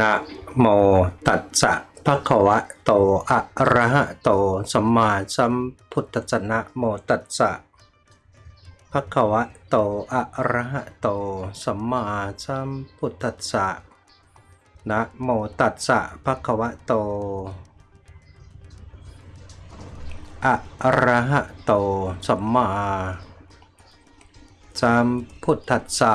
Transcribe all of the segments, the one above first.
นะโมตัสสะภะคะวะโตอะระหะโตสัมมาสัมพุทธัสสะนะโมตัสสะภะคะวะโตอะระหะโตสัมมาสัมพุทธัสสะนะโมตัสสะภะคะวะโตอะระหะโตสัมมาสัมพุทธัสสะ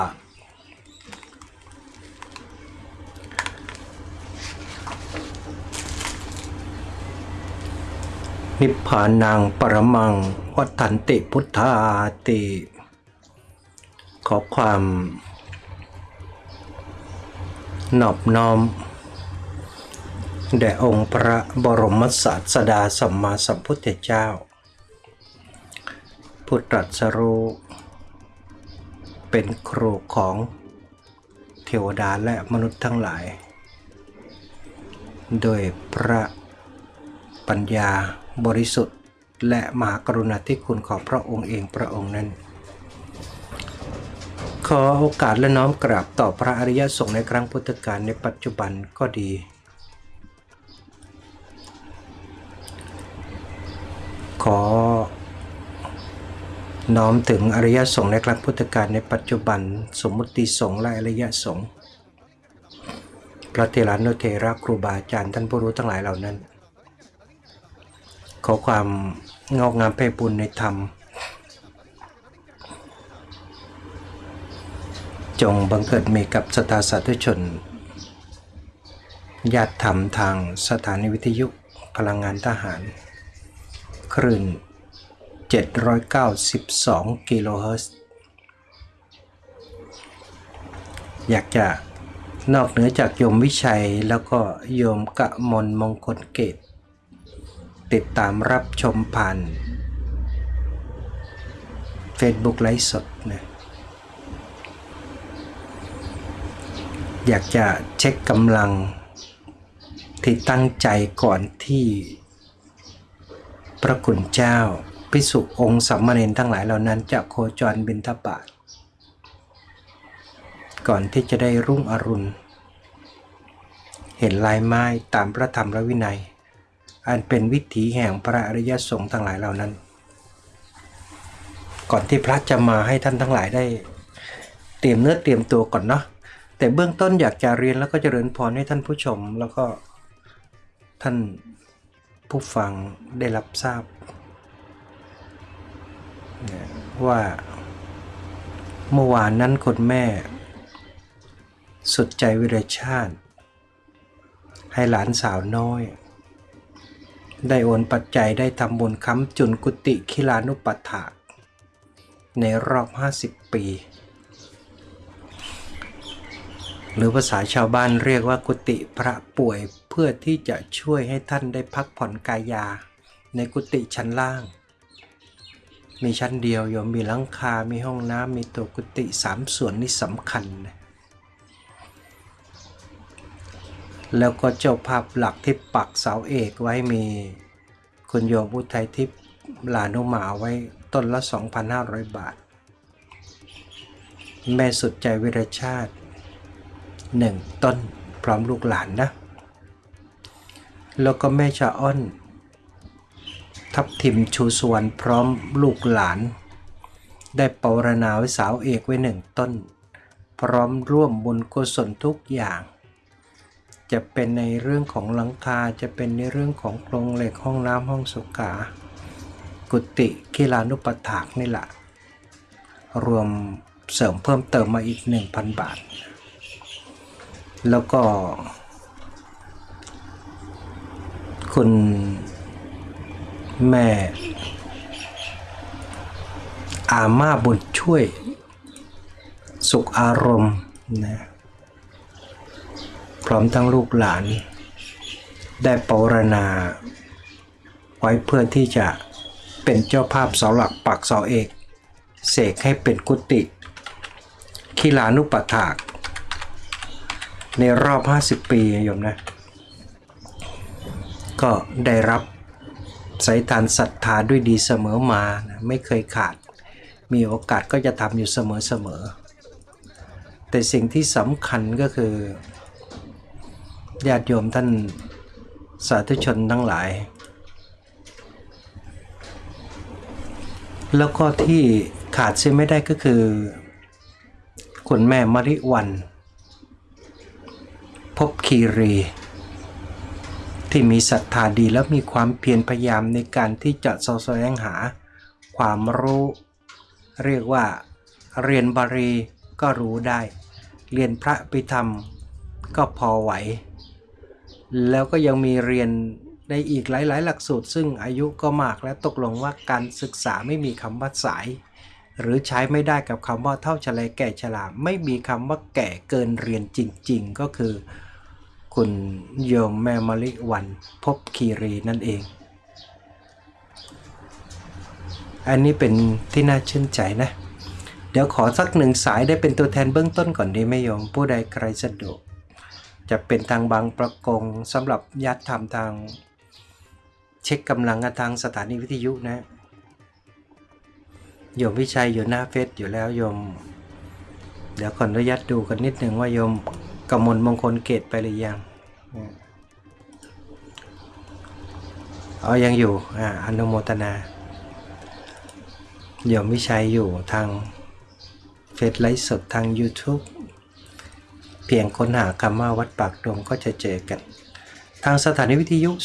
นิพพานังปรมัง วัฏันติพุทธาติ ขอความนอบน้อม แด่องค์พระบรมศาสดาสัมมาสัมพุทธเจ้า ผู้ตรัสรู้เป็นครูของเทวดาและมนุษย์ทั้งหลาย โดยพระปัญญาบริสุทธิ์ และมหากรุณาธิคุณของพระองค์เองพระองค์นั้น ขอโอกาสและน้อมกราบต่อพระอริยสงฆ์ในครั้งพุทธกาลในปัจจุบันก็ดี ขอ น้อมถึงอริยสงฆ์ในครั้งพุทธกาลในปัจจุบัน สมมุติสงฆ์และอริยสงฆ์พระเทรานุเทระครูบาอาจารย์ท่านผู้รู้ทั้งหลายเหล่านั้น อความงอกงามไพบุญในธรรม จงบังเกิดมีกับสตาสาธุชนญาติธรรมทางสถานีวิทยุพลังงานทหาร คลื่น 792 กิโลเฮิรตซ์อยากจะนอกเหนือจากโยมวิชัยแล้วก็โยมกะมลมงคลเกต ติดตามรับชมผ่าน Facebook ไลฟ์สดนะอยากจะเช็คกำลัง ที่ตั้งใจก่อนที่ พระคุณเจ้าพิสุองค์สัมมาเนนทั้งหลายเหล่านั้นจะโคจรบินทบาทก่อนที่จะได้รุ่งอรุณ เห็นลายไม้ตามพระธรรมและวินัย อันเป็นวิถีแห่งพระอริยสงฆ์ทั้งหลายเหล่านั้น ก่อนที่พระจะมาให้ท่านทั้งหลายได้ เตรียมเนื้อเตรียมตัวก่อนเนาะแต่เบื้องต้นอยากจะเรียนแล้วก็จเจริญพรให้ท่านผู้ชม แล้วก็ท่านผู้ฟังได้รับทราบ ว่าเมื่อวานนั้นคนแม่ สุดใจวิรชาติ ให้หลานสาวน้อย ได้โอนปัจจัยได้ทำบุญค้ำจุนกุติคิลานุปัฏฐากในรอบ 50 ปี หรือภาษาชาวบ้านเรียกว่ากุฏิพระป่วยเพื่อที่จะช่วยให้ท่านได้พักผ่อนกายา ในกุฏิชั้นล่าง มีชั้นเดียวโยมมีหลังคา มีห้องน้ำมีตัวกุฏิสามส่วนนี่สำคัญนะ แล้วก็เจ้าภาพหลักที่ปักเสาเอกไว้มี คุณโยมอุทัยทิพย์ลานุมาไว้ต้นละ 2,500 บาท แม่สุดใจวิรชาติหนึ่งต้นพร้อมลูกหลานนะ แล้วก็แม่ชาอ้อน ทับทิมชูสวรรณพร้อมลูกหลาน ได้ปรณาไว้สาวเอกไว้หนึ่งต้น พร้อมร่วมบุญกุศลทุกอย่าง จะเป็นในเรื่องของหลังคาจะเป็นในเรื่องของโครงเหล็กห้องน้ำห้องสุขา กุฏิกิลานุปถากนี่แหละรวมเสริมเพิ่มเติมมาอีก 1,000 บาท แล้วก็ คุณแม่อาม่าบุญช่วย สุขอารมณ์นะ พร้อมทั้งลูกหลาน ได้ปรณาไว้เพื่อที่จะเป็นเจ้าภาพเสาหลักปักเสาเอกเสกให้เป็นกุฏิคิลานุปถาก ในรอบ 50 ปีโยมนะ ก็ได้รับสายทานศรัทธาด้วยดีเสมอมานะไม่เคยขาด มีโอกาสก็จะทำอยู่เสมอๆแต่สิ่งที่สำคัญก็คือ ญาติโยมท่านสาธุชนทั้งหลาย แล้วก็ที่ขาดเสียไม่ได้ก็คือ คุณแม่มริวัน พบคีรี ที่มีศรัทธาดีและมีความเพียรพยายามในการที่จะเสแสวงหาความรู้ เรียกว่าเรียนบาลีก็รู้ได้ เรียนพระปิธรรมก็พอไหว แล้วก็ยังมีเรียนในอีกหลาย ๆ หลักสูตร ซึ่งอายุก็มากและตกลงว่าการศึกษาไม่มีคำว่าสาย หรือใช้ไม่ได้กับคำว่าเท่าชะเลแก่ชราไม่มีคำว่าแก่เกินเรียนจริง ๆ ก็คือ คุณโยมแม่มะลิวันพบคีรีนั่นเอง อันนี้เป็นที่น่าชื่นใจนะ เดี๋ยวขอสักหนึ่งสายได้เป็นตัวแทนเบื้องต้นก่อนดีไหมโยม ผู้ใดใครสะดวก จะเป็นทางบางประกงสำหรับญาติธรรมทาง เช็คกำลังกันทางสถานีวิทยุนะโยมวิชัยอยู่หน้าเฟซอยู่แล้วโยม เดี๋ยวขออนุญาตดูกันนิดหนึ่งว่าโยมกมลมงคลเกตไปหรือยังอ๋อยังอยู่อ่าอนุโมทนาโยมวิชัยอยู่ทางเฟซไลฟ์สดทาง YouTube เพียงค้นหาคำว่าวัดปากดงก็จะเจอกัน ทางสถานีวิทยุ 089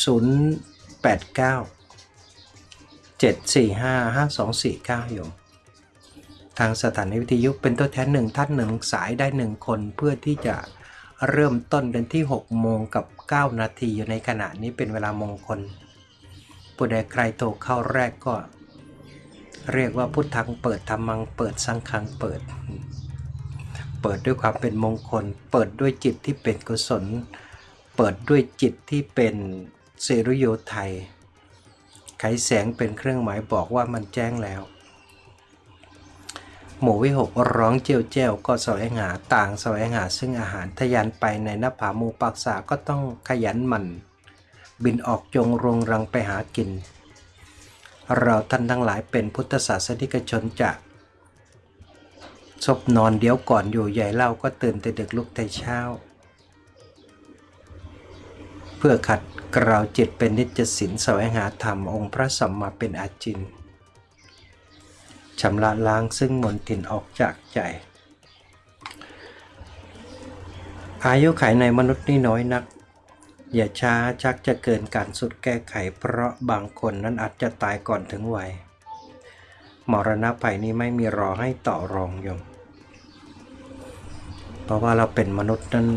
745 5249โยมทางสถานีวิทยุเป็นตัวแทนหนึ่งท่านหนึ่งสายได้หนึ่งคนเพื่อที่จะเริ่มต้นกันที่ 6 โมงกับ 9 นาทีอยู่ในขณะนี้เป็นเวลามงคลผู้ใดใครโทรเข้าแรกก็ เรียกว่าพุทธังเปิดธรรมังเปิดสังฆังเปิด เปิดด้วยความเป็นมงคล เปิดด้วยจิตที่เป็นกุศล เปิดด้วยจิตที่เป็นเสรุโยไทยไขแสงเป็นเครื่องหมายบอกว่ามันแจ้งแล้ว หมูวิหกร้องเจียวเจียวก็แสวงหาต่างแสวงหาซึ่งอาหารทะยานไปในน้าหมูปักษาก็ต้องขยันหมันบินออกจงรงรังไปหากิน เราท่านทั้งหลายเป็นพุทธศาสนิกชนจะ ศพนอนเดี๋ยวก่อนอยู่ใหญ่เล่าก็ตื่นแต่ดึกลุกแต่เช้า เพื่อขัดเกลาวจิตเป็นนิจสินแสวงหาธรรมองค์พระสัมมาเป็นอาจินชำระล้างซึ่งมนทินออกจากใจ อายุไขในมนุษย์นี่น้อยนัก อย่าช้าชักจะเกินการสุดแก้ไข เพราะบางคนนั้นอาจจะตายก่อนถึงวัย มรณะภัยนี้ไม่มีรอให้ต่อรองโยม เพราะว่าเราเป็นมนุษย์นั้น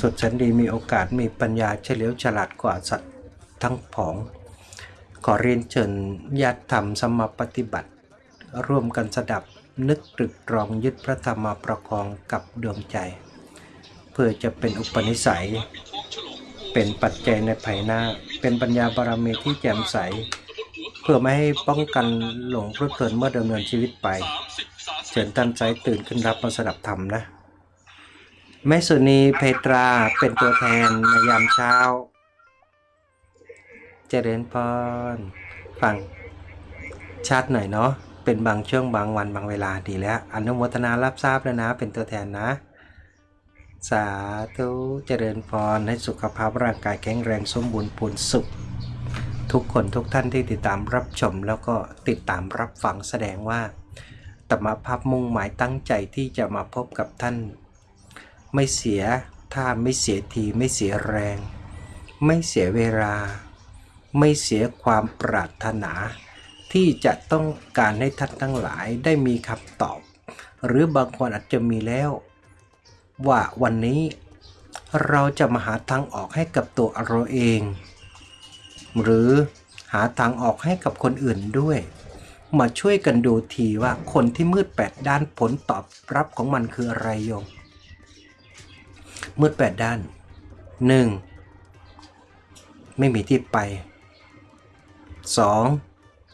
สุดแสนดีมีโอกาสมีปัญญาเฉลียวฉลาดกว่าสัตว์ทั้งผอง ขอเรียนเชิญญาติธรรมสมปฏิบัติ ร่วมกันสดับนึกตรึกตรองยึดพระธรรมประคองกับดวงใจ เพื่อจะเป็นอุปนิสัย เป็นปัจจัยในภายหน้า เป็นปัญญาบารมีที่แจ่มใส เพื่อไม่ให้ป้องกันหลงเพลิดเพลินเมื่อดำเนินชีวิตไปเชิญท่านใจตื่นขึ้นรับมาสดับธรรมนะแม่สุนีเพตราเป็นตัวแทนในยามเช้า เจริญพรฟังชัดหน่อยเนาะเป็นบางช่วงบางวันบางเวลาดีแล้วอนุโมทนารับทราบแล้วนะ เป็นตัวแทนนะ สาธุเจริญพรให้สุขภาพร่างกายแข็งแรงสมบูรณ์พูนสุข ทุกคนทุกท่านที่ติดตามรับชม แล้วก็ติดตามรับฟังแสดงว่าตมภาพมุ่งหมายตั้งใจที่จะมาพบกับท่าน ไม่เสียท่าไม่เสียทีไม่เสียแรง ไม่เสียเวลา ไม่เสียความปรารถนา ที่จะต้องการให้ท่านทั้งหลายได้มีคำตอบ หรือบางคนอาจจะมีแล้ว ว่าวันนี้เราจะมาหาทางออกให้กับตัวเราเอง หรือหาทางออกให้กับคนอื่นด้วย มาช่วยกันดูทีว่าคนที่มืดแปดด้านผลตอบรับของมันคืออะไรโยม มืดแปดด้าน 1. ไม่มีที่ไป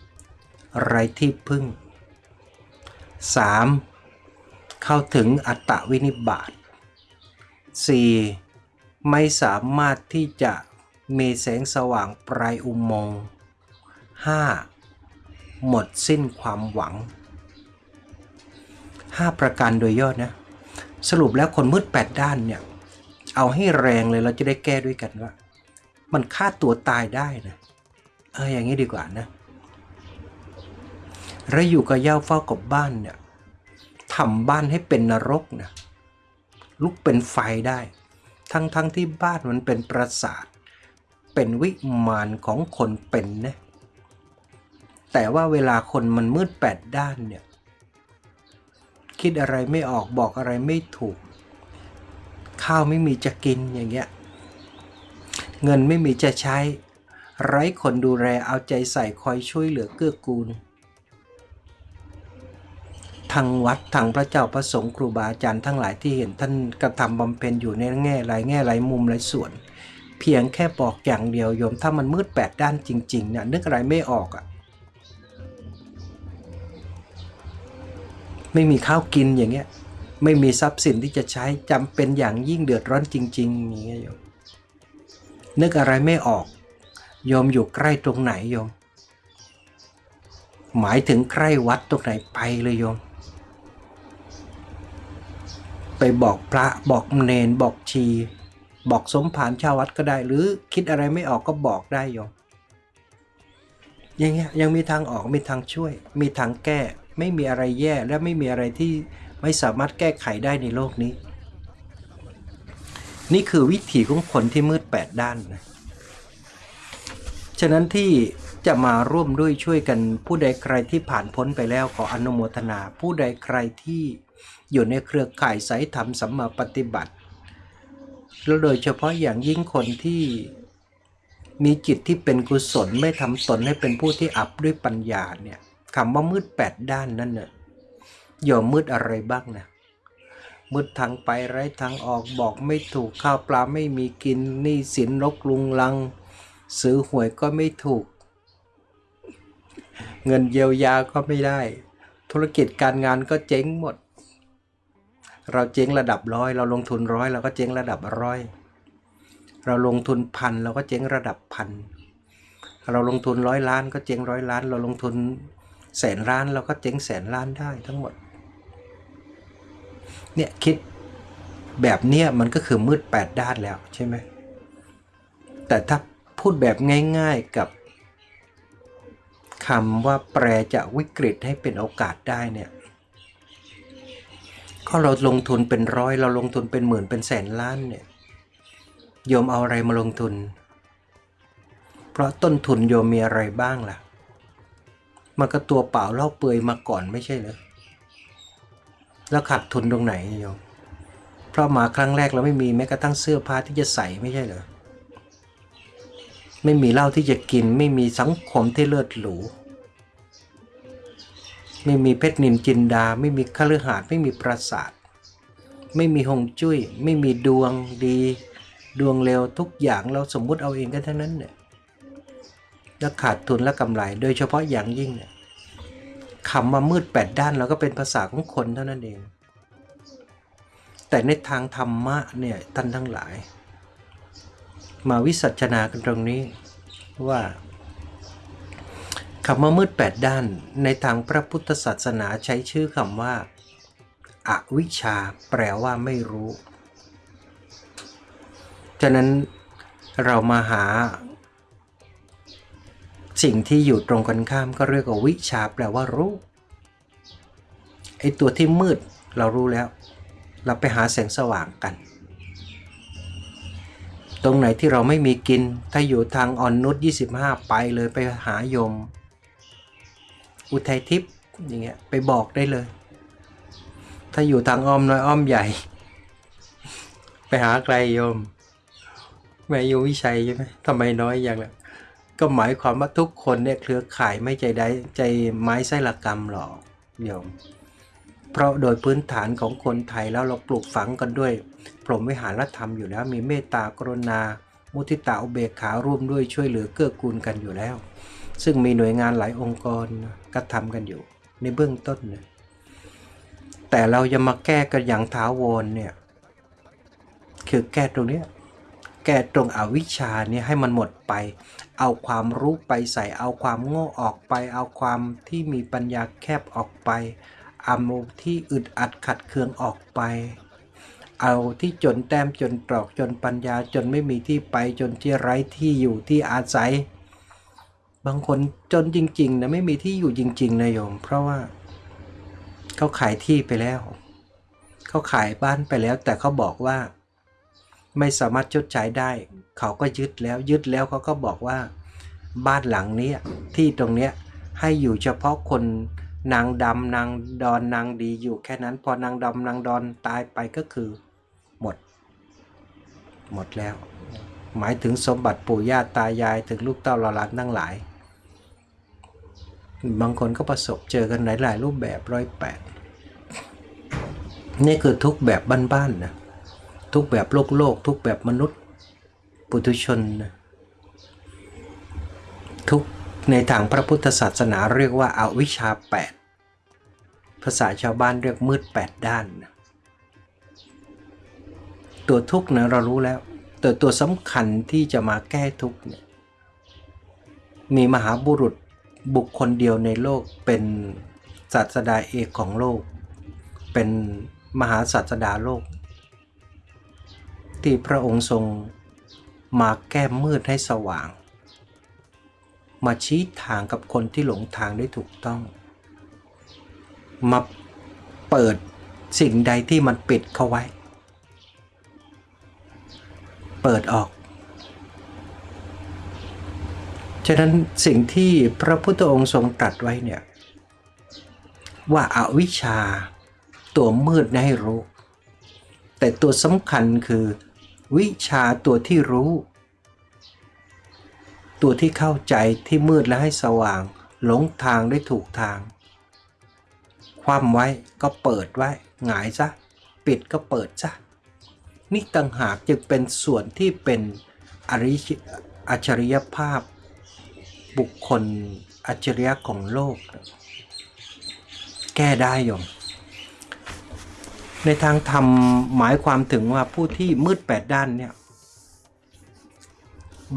2. ไรที่พึ่ง 3. เข้าถึงอัตตวินิบาต 4. ไม่สามารถที่จะ มีแสงสว่างปลายอุโมงค์ 5. หมดสิ้นความหวัง 5 ประการโดยย่อนะ สรุปแล้วคนมืด 8 ด้านเนี่ย เอาให้แรงเลยเราจะได้แก้ด้วยกันว่า มันฆ่าตัวตายได้นะเอออย่างนี้ดีกว่านะเราอยู่กับเย่าเฝ้ากับบ้านเนี่ยทำบ้านให้เป็นนรกนะลุกเป็นไฟได้ ทั้งทั้งที่บ้านมันเป็นปราสาท เป็นวิมานของคนเป็นนะแต่ว่าเวลาคนมันมืดแปดด้านเนี่ย คิดอะไรไม่ออกบอกอะไรไม่ถูก ข้าวไม่มีจะกินอย่างเงี้ย เงินไม่มีจะใช้ ไร้คนดูแลเอาใจใส่คอยช่วยเหลือเกื้อกูลทางวัดทางพระเจ้าพระสงฆ์ครูบาอาจารย์ทั้งหลายที่เห็นท่านกระทำบำเพ็ญอยู่ในแง่หลายแง่หลายมุมหลายส่วน เพียงแค่บอกอย่างเดียวโยม ถ้ามันมืดแปดด้านจริงๆเนี่ยนึกอะไรไม่ออกอะ่ะไม่มีข้าวกินอย่างเงี้ยไม่มีทรัพย์สินที่จะใช้จำเป็นอย่างยิ่งเดือดร้อนจริงๆอย่างเงี้ยโยมนึกอะไรไม่ออก โยมอยู่ใกล้ตรงไหนโยม หมายถึงใกล้วัดตรงไหนไปเลยโยม ไปบอกพระบอกเนนบอกชี บอกสมภารชาววัดก็ได้ หรือคิดอะไรไม่ออกก็บอกได้โยมอย่างเงี้ยยังมีทางออกมีทางช่วย มีทางแก้ ไม่มีอะไรแย่และไม่มีอะไรที่ไม่สามารถแก้ไขได้ในโลกนี้ นี่คือวิถีของคนที่มืดแปดด้านนะฉะนั้นที่จะมาร่วมด้วยช่วยกันผู้ใดใครที่ผ่านพ้นไปแล้วขออนุโมทนา ผู้ใดใครที่อยู่ในเครือข่ายสายธรรมสัมมาปฏิบัติ แล้วโดยเฉพาะอย่างยิ่งคนที่มีจิตที่เป็นกุศลไม่ทำตนให้เป็นผู้ที่อับด้วยปัญญาเนี่ยคำว่ามืดแปดด้านนั่นเนี่ยโยมมืดอะไรบ้างนะมืดทางไปไร้ทางออกบอกไม่ถูกข้าวปลาไม่มีกินหนี้สินรกลุงลัง ซื้อหวยก็ไม่ถูก เงินเยียวยาก็ไม่ได้ ธุรกิจการงานก็เจ๊งหมด เราเจ๊งระดับร้อยเราลงทุนร้อยเราก็เจ๊งระดับร้อยเราลงทุนพันเราก็เจ๊งระดับพันเราลงทุนร้อยล้านก็เจ๊งร้อยล้าน เราลงทุนแสนล้านเราก็เจ๊งแสนล้านได้ทั้งหมดเนี่ยคิดแบบเนี้ยมันก็คือมืดแปดด้านแล้วใช่ไหมแต่ถ้าพูดแบบง่ายๆกับคำว่าแปลจากวิกฤตให้เป็นโอกาสได้เนี่ย ก็เราลงทุนเป็นร้อย เราลงทุนเป็นหมื่นเป็นแสนล้านเนี่ยโยมเอาอะไรมาลงทุน เพราะต้นทุนโยมมีอะไรบ้างล่ะ มันก็ตัวเปล่าเล่าเปลือยมาก่อนไม่ใช่เหรอแล้วขาดทุนตรงไหนโยมเพราะมาครั้งแรกเราไม่มีแม้กระทั่งเสื้อผ้าที่จะใส่ไม่ใช่เหรอไม่มีเหล้าที่จะกินไม่มีสังคมที่เลิศหรู ไม่มีเพชรนินจินดา ไม่มีคฤหาสน์ไม่มีปราสาท ไม่มีหงจุ้ย ไม่มีดวงดี ดวงเร็วทุกอย่างเราสมมุติเอาเองกันทั้งนั้นเนี่ยแล้วขาดทุนและกำไร โดยเฉพาะอย่างยิ่งเนี่ยคำว่ามืดแปดด้านเราก็เป็นภาษาของคนเท่านั้นเอง แต่ในทางธรรมะเนี่ยท่านทั้งหลาย มาวิสัชนากันตรงนี้ว่า คำว่ามืดแปดด้านในทางพระพุทธศาสนาใช้ชื่อคำว่าอาวิชชาแปลว่าไม่รู้ ฉะนั้นเรามาหา สิ่งที่อยู่ตรงกันข้ามก็เรียกว่าวิชาแปลว่ารู้ ไอตัวที่มืดเรารู้แล้ว เราไปหาแสงสว่างกัน ตรงไหนที่เราไม่มีกิน ถ้าอยู่ทางอ่อนนุช25 ไปเลยไปหายม อุทัยทิพย์อย่างเงี้ยไปบอกได้เลย ถ้าอยู่ทางอ้อมน้อยอ้อมใหญ่ ไปหาไกลโยมแม่โยวิชัยใช่ไหมทำไมน้อยอย่างละก็หมายความว่าทุกคนเนี่ยเครือข่ายไม่ใจได้ใจไม้ไส้ละกรรมหรอกโยมเพราะโดยพื้นฐานของคนไทยแล้วเราปลูกฝังกันด้วยพรหมวิหารธรรมอยู่แล้วมีเมตตากรุณา มุทิตาอุเบกขาร่วมด้วยช่วยเหลือเกื้อกูลกันอยู่แล้ว ซึ่งมีหน่วยงานหลายองค์กรกระทำกันอยู่ในเบื้องต้นนะแต่เราจะมาแก้กันอย่างท้าวรเนี่ยคือแก้ตรงนี้แก้ตรงอวิชชาเนี่ยให้มันหมดไป เอาความรู้ไปใส่เอาความโง่ออกไป เอาความที่มีปัญญาแคบออกไปเอาที่อึดอัดขัดเคืองออกไป เอาที่จนแต้มจนตรอกจนปัญญาจนไม่มีที่ไปจนที่ไร้ที่อยู่ที่อาศัย บางคนจนจริงๆนะไม่มีที่อยู่จริงๆนะโยม เพราะว่าเขาขายที่ไปแล้ว เขาขายบ้านไปแล้ว แต่เขาบอกว่า ไม่สามารถชดใช้ได้ เขาก็ยึดแล้วยึดแล้วเขาก็บอกว่า บ้านหลังนี้ที่ตรงเนี้ยให้อยู่เฉพาะคนนางดำนางดอนนางดีอยู่แค่นั้น พอนางดำนางดอนตายไปก็คือ หมด หมดแล้ว หมายถึงสมบัติปู่ย่าตายายถึงลูกเต้าหลานทั้งหลาย บางคนก็ประสบเจอกันหลาย ๆ รูปแบบร้อยแปดนี่คือทุกแบบบ้านๆนะทุกแบบโลกโลก ทุกแบบมนุษย์ ปุถุชนนะทุกในทางพระพุทธศาสนาเรียกว่าอาวิชชาแปดภาษาชาวบ้านเรียกมืดแปดด้านนะตัวทุกข์นะเรารู้แล้ว แต่ตัวสำคัญที่จะมาแก้ทุกข์เนี่ยมีมหาบุรุษ บุคคลเดียวในโลกเป็นศาสดาเอกของโลก เป็นมหาศาสดาโลก ที่พระองค์ทรงมาแก้มืดให้สว่าง มาชี้ทางกับคนที่หลงทางได้ถูกต้อง มาเปิดสิ่งใดที่มันปิดเข้าไว้ เปิดออก ฉะนั้นสิ่งที่พระพุทธองค์ทรงตรัสไว้เนี่ยว่าอาวิชชาตัวมืดนะให้รู้ แต่ตัวสำคัญคือ วิชาตัวที่รู้ ตัวที่เข้าใจที่มืดและให้สว่าง หลงทางได้ถูกทาง ความไว้ก็เปิดไว้หงายซะ ปิดก็เปิดซะ นี่ต่างหากจึงเป็นส่วนที่เป็นอริอัจฉริยภาพ บุคคลอัจฉริยะของโลก แก้ได้ยมในทางธรรมหมายความถึงว่าผู้ที่มืดแปดด้านเนี่ย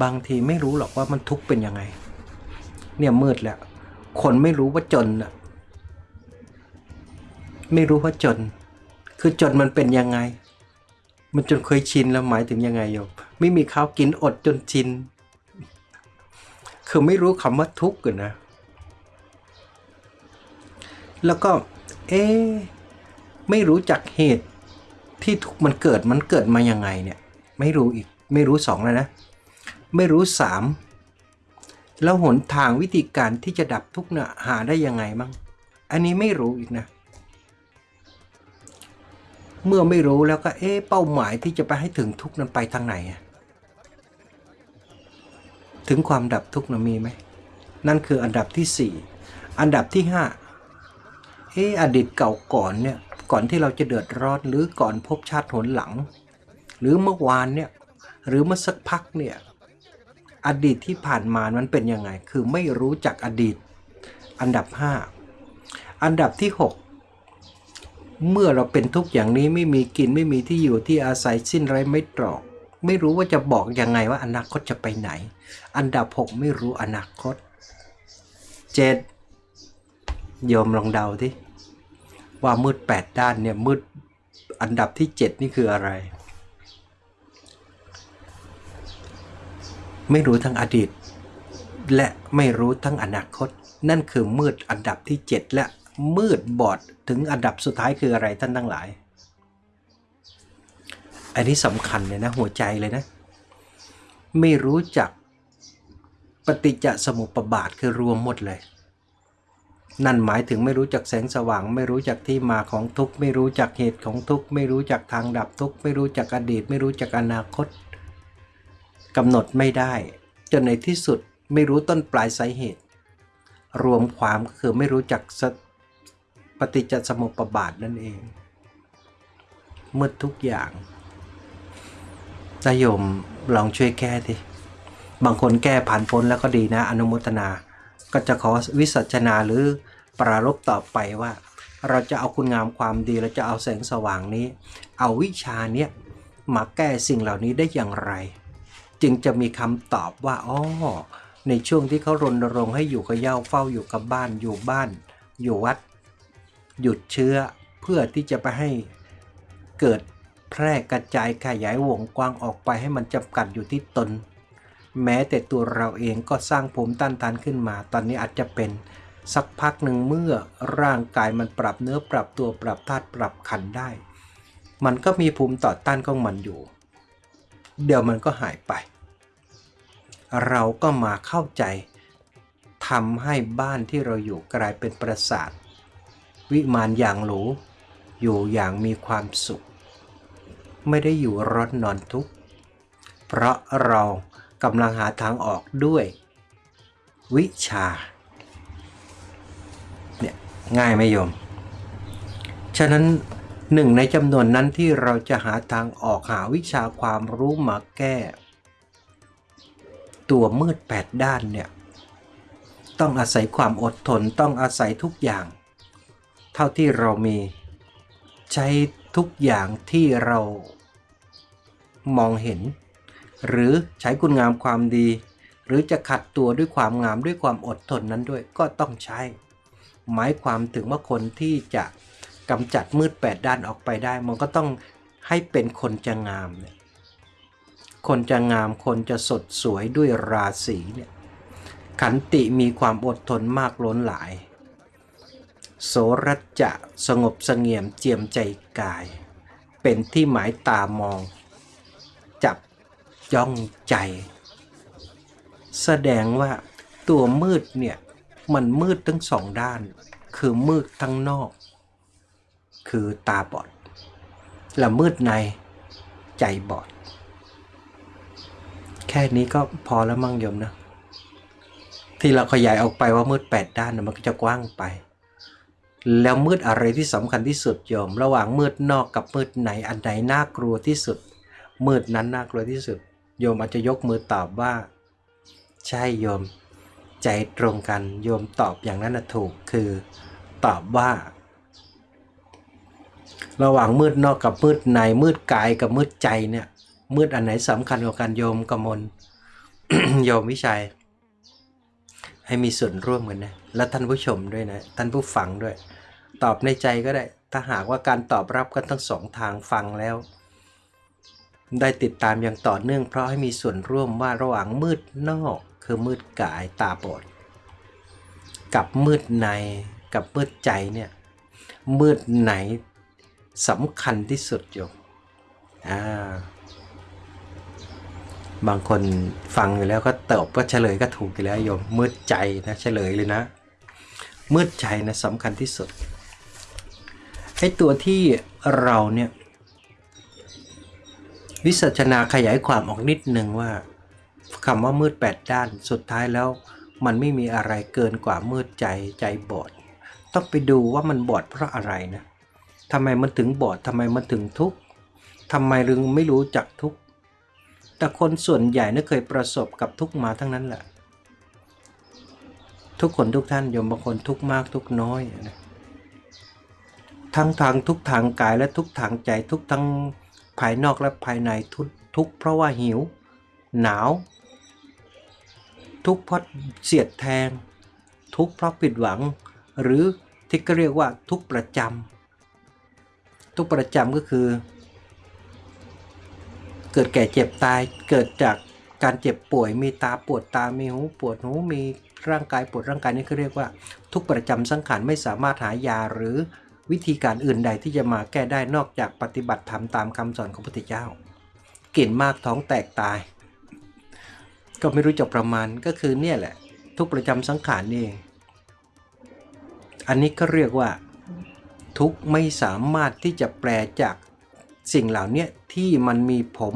บางทีไม่รู้หรอกว่ามันทุกข์เป็นยังไง เนี่ยมืดแหล้วคนไม่รู้ว่าจนน่ะไม่รู้ว่าจน คือจนมันเป็นยังไง มันจนเคยชินแล้วหมายถึงยังไงโยมไม่มีข้าวกินอดจนชิน คือไม่รู้คำว่าทุกข์กันนะ แล้วก็ เอ๊ไม่รู้จักเหตุที่ทุกข์มันเกิดมันเกิดมายังไงเนี่ย ไม่รู้อีก ไม่รู้สองแล้วนะ ไม่รู้สามแล้วหนทางวิธีการที่จะดับทุกข์เนี่ยหาได้ยังไงบ้างอันนี้ไม่รู้อีกนะ เมื่อไม่รู้แล้วก็เอ๊ะเป้าหมายที่จะไปให้ถึงทุกข์นั้นไปทางไหนอะ ถึงความดับทุกข์นะมีไหม นั่นคืออันดับที่สี่อันดับที่ห้าเอ๊ะอดีตเก่าก่อนเนี่ย ก่อนที่เราจะเดือดร้อนหรือก่อนพบชาติหนหลัง หรือเมื่อวานเนี่ย หรือเมื่อสักพักเนี่ย อดีตที่ผ่านมามันเป็นยังไง คือไม่รู้จักอดีต อันดับห้าอันดับที่หกเมื่อเราเป็นทุกข์อย่างนี้ไม่มีกินไม่มีที่อยู่ที่อาศัยสิ้นไรไม่ตรอก ไม่รู้ว่าจะบอกยังไงว่าอนาคตจะไปไหน อันดับหกไม่รู้อนาคตเจ็ดโยมลองเดาที่ว่ามืดแปดด้านเนี่ยมืดอันดับที่เจ็ดนี่คืออะไร ไม่รู้ทั้งอดีต และไม่รู้ทั้งอนาคต นั่นคือมืดอันดับที่เจ็ดและมืดบอดถึงอันดับสุดท้ายคืออะไรท่านทั้งหลาย อันนี้สำคัญเลยนะหัวใจเลยนะ ไม่รู้จักปฏิจจสมุปบาทคือรวมหมดเลย นั่นหมายถึงไม่รู้จักแสงสว่าง ไม่รู้จักที่มาของทุกข์ ไม่รู้จักเหตุของทุกข์ ไม่รู้จักทางดับทุกข์ ไม่รู้จักอดีต ไม่รู้จักอนาคตกำหนดไม่ได้จนในที่สุดไม่รู้ต้นปลายสาเหตุ รวมความก็คือไม่รู้จักปฏิจจสมุปบาทนั่นเอง เมืดทุกอย่าง ตาโยมลองช่วยแก้ทีบางคนแก้ผ่านพ้นแล้วก็ดีนะ อนุโมทนา ก็จะขอวิสัชนาหรือปรารบต่อไปว่า เราจะเอาคุณงามความดีเราจะเอาแสงสว่างนี้ เอาวิชาเนี้ยมาแก้สิ่งเหล่านี้ได้อย่างไร จึงจะมีคำตอบว่าอ๋อในช่วงที่เขารณรงค์ให้อยู่กับเย้าเฝ้าอยู่กับบ้านอยู่บ้าน อยู่วัด หยุดเชื้อเพื่อที่จะไปให้เกิด แพร่กระจายขยายวงกว้างออกไปให้มันจำกัดอยู่ที่ตน แม้แต่ตัวเราเองก็สร้างภูมิต้านทานขึ้นมา ตอนนี้อาจจะเป็นสักพักหนึ่งเมื่อร่างกายมันปรับเนื้อปรับตัวปรับธาตุปรับขันได้ มันก็มีภูมิต่อต้านของมันอยู่ เดี๋ยวมันก็หายไป เราก็มาเข้าใจทำให้บ้านที่เราอยู่กลายเป็นปราสาท วิมานอย่างหรูอยู่อย่างมีความสุข ไม่ได้อยู่ร้อนนอนทุกข์ เพราะเรากำลังหาทางออกด้วย วิชา เนี่ยง่ายไหมโยม ฉะนั้นหนึ่งในจำนวนนั้นที่เราจะหาทางออกหาวิชาความรู้มาแก้ ตัวมืดแปดด้านเนี่ย ต้องอาศัยความอดทนต้องอาศัยทุกอย่าง เท่าที่เรามีใช้ ทุกอย่างที่เรามองเห็น หรือใช้คุณงามความดี หรือจะขัดตัวด้วยความงามด้วยความอดทนนั้นด้วยก็ต้องใช้ หมายความถึงว่าคนที่จะกำจัดมืดแปดด้านออกไปได้ มันก็ต้องให้เป็นคนจะงามเนี่ยคนจะงามคนจะสดสวยด้วยราศีเนี่ยขันติมีความอดทนมากล้นหลาย โสรัจจะสงบเสงี่ยมเจียมใจกาย เป็นที่หมายตามอง จับจ้องใจ แสดงว่าตัวมืดเนี่ย มันมืดทั้งสองด้าน คือมืดทั้งนอก คือตาบอด และมืดในใจบอด แค่นี้ก็พอแล้วมั่งยมนะ ที่เราขยายออกไปว่ามืดแปดด้านมันก็จะกว้างไป แล้วมืดอะไรที่สำคัญที่สุดโยม ระหว่างมืดนอกกับมืดในอันไหนน่ากลัวที่สุด มืดนั้นน่ากลัวที่สุด โยมอาจจะยกมือตอบว่า ใช่โยม ใจตรงกันโยมตอบอย่างนั้นนะถูกคือตอบว่า ระหว่างมืดนอกกับมืดในมืดกายกับมืดใจเนี่ย มืดอันไหนสำคัญกว่ากันโยมกมลโยมวิชัย ให้มีส่วนร่วมกันนะ และท่านผู้ชมด้วยนะ ท่านผู้ฟังด้วย ตอบในใจก็ได้ ถ้าหากว่าการตอบรับกันทั้งสองทางฟังแล้ว ได้ติดตามอย่างต่อเนื่องเพราะให้มีส่วนร่วมว่าระหว่างมืดนอก คือมืดกายตาบอดกับมืดในกับมืดใจเนี่ยมืดไหนสำคัญที่สุดโยมอ่าบางคนฟังอยู่แล้วก็ตอบก็เฉลยก็ถูกอยู่แล้วโยมมืดใจนะเฉลยเลยนะ มืดใจนะสำคัญที่สุด ไอ้ตัวที่เราเนี่ยวิสัชนาขยายความออกนิดหนึ่งว่าคำว่ามืดแปดด้านสุดท้ายแล้ว มันไม่มีอะไรเกินกว่ามืดใจใจบอด ต้องไปดูว่ามันบอดเพราะอะไรนะทำไมมันถึงบอดทำไมมันถึงทุกข์ทำไมรึงไม่รู้จักทุกข์แต่คนส่วนใหญ่น่ะเคยประสบกับทุกข์มาทั้งนั้นแหละ ทุกคนทุกท่านยมบางคนทุกข์มากทุกข์น้อยนะ ทั้งทางทุกทางกายและทุกทางใจทุกทั้งภายนอกและภายในทุกทุกเพราะว่าหิว หนาว ทุกเพราะเสียดแทง ทุกเพราะผิดหวัง หรือที่ก็เรียกว่าทุกประจำทุกประจำก็คือ เกิดแก่เจ็บตายเกิดจากการเจ็บป่วยมีตาปวดตา มีหูปวดหูมีร่างกายปวดร่างกายนี่เขาเรียกว่า ทุกประจำสังขารไม่สามารถหายาหรือ วิธีการอื่นใดที่จะมาแก้ได้นอกจากปฏิบัติธรรมตามคำสอนของพระพุทธเจ้ากลิ่นมากท้องแตกตาย ก็ไม่รู้จะประมาณก็คือเนี่ยแหละ ทุกประจำสังขารเองอันนี้ก็เรียกว่า ทุกไม่สามารถที่จะแปลจากสิ่งเหล่านี้ที่มันมีผม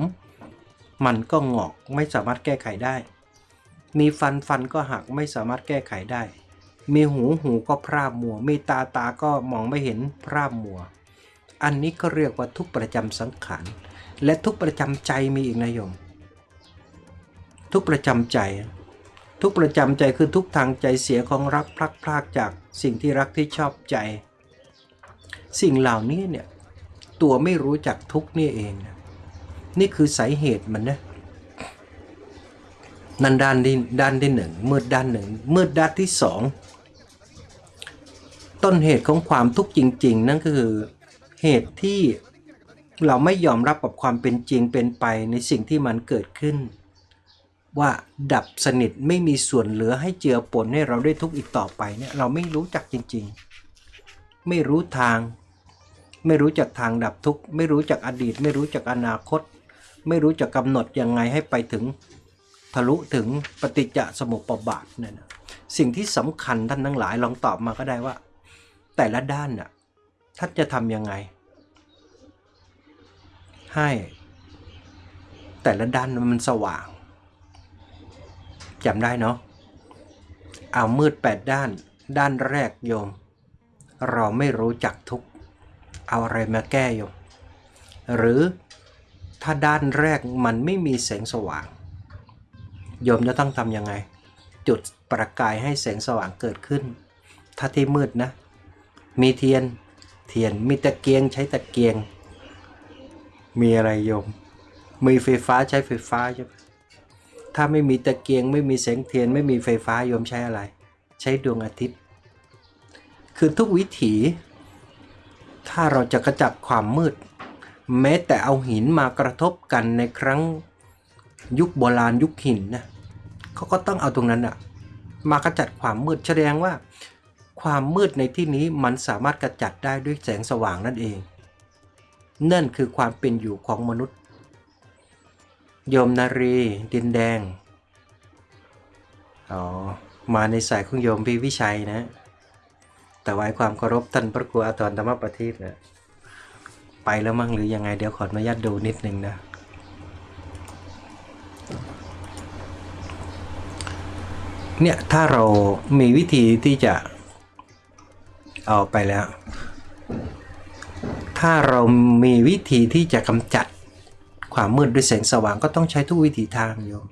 มันก็งอกไม่สามารถแก้ไขได้ มีฟันฟันก็หักไม่สามารถแก้ไขได้ มีหูหูก็พร่ามัว มีตาตาก็มองไม่เห็นพร่ามัว อันนี้ก็เรียกว่าทุกประจำสังขาร และทุกประจำใจมีอีกนะโยม ทุกประจำใจ ทุกประจำใจคือทุกทางใจเสียของรักพลักพรากจากสิ่งที่รักที่ชอบใจ สิ่งเหล่านี้เนี่ยตัวไม่รู้จักทุกนี่เองนะนี่คือสาเหตุมันนะนั่นด้านที่ด้านที่หนึ่งมืดด้านหนึ่งมืดด้านที่สอง ต้นเหตุของความทุกข์จริง ๆ นั่นก็คือเหตุที่เราไม่ยอมรับกับความเป็นจริงเป็นไปในสิ่งที่มันเกิดขึ้น ว่าดับสนิทไม่มีส่วนเหลือให้เจือปนให้เราได้ทุกข์อีกต่อไปเนี่ยเราไม่รู้จักจริง ๆ ไม่รู้ทาง ไม่รู้จักทางดับทุกข์ไม่รู้จักอดีต ไม่รู้จักอนาคต ไม่รู้จักกำหนดยังไงให้ไปถึงทะลุถึงปฏิจจสมุปบาทนั่นนะสิ่งที่สำคัญท่านทั้งหลายลองตอบมาก็ได้ว่า แต่ละด้านน่ะท่านจะทำยังไง ให้ แต่ละด้านมันสว่างจำได้เนาะเอามืดแปดด้าน ด้านแรกโยม เราไม่รู้จักทุก เอาอะไรมาแก้โยม หรือถ้าด้านแรกมันไม่มีแสงสว่าง โยมจะต้องทำยังไง จุดประกายให้แสงสว่างเกิดขึ้น ถ้าที่มืดนะ มีเทียน เทียน มีตะเกียงใช้ตะเกียง มีอะไรโยม มีไฟฟ้าใช้ไฟฟ้าใช่ไหมถ้าไม่มีตะเกียงไม่มีแสงเทียนไม่มีไฟฟ้าโยมใช้อะไร ใช้ดวงอาทิตย์ คือทุกวิถี ถ้าเราจะกระจัดความมืด แม้แต่เอาหินมากระทบกันในครั้งยุคโบราณยุคหินนะเขาก็ต้องเอาตรงนั้นอะมากระจัดความมืดแสดงว่า ความมืดในที่นี้มันสามารถกระจัดได้ด้วยแสงสว่างนั่นเอง นั่นคือความเป็นอยู่ของมนุษย์ โยมนารีดินแดง อ๋อ มาในสายของโยมพี่วิชัยนะ แต่ไว้ความเคารพท่านพระครูอาทรธรรมประทีปนะไปแล้วมั้งหรือยังไงเดี๋ยวขออนุญาตดูนิดนึงนะเนี่ยถ้าเรามีวิธีที่จะ เอาไปแล้ว ถ้าเรามีวิธีที่จะกำจัดความมืดด้วยแสงสว่างก็ต้องใช้ทุกวิถีทางโยม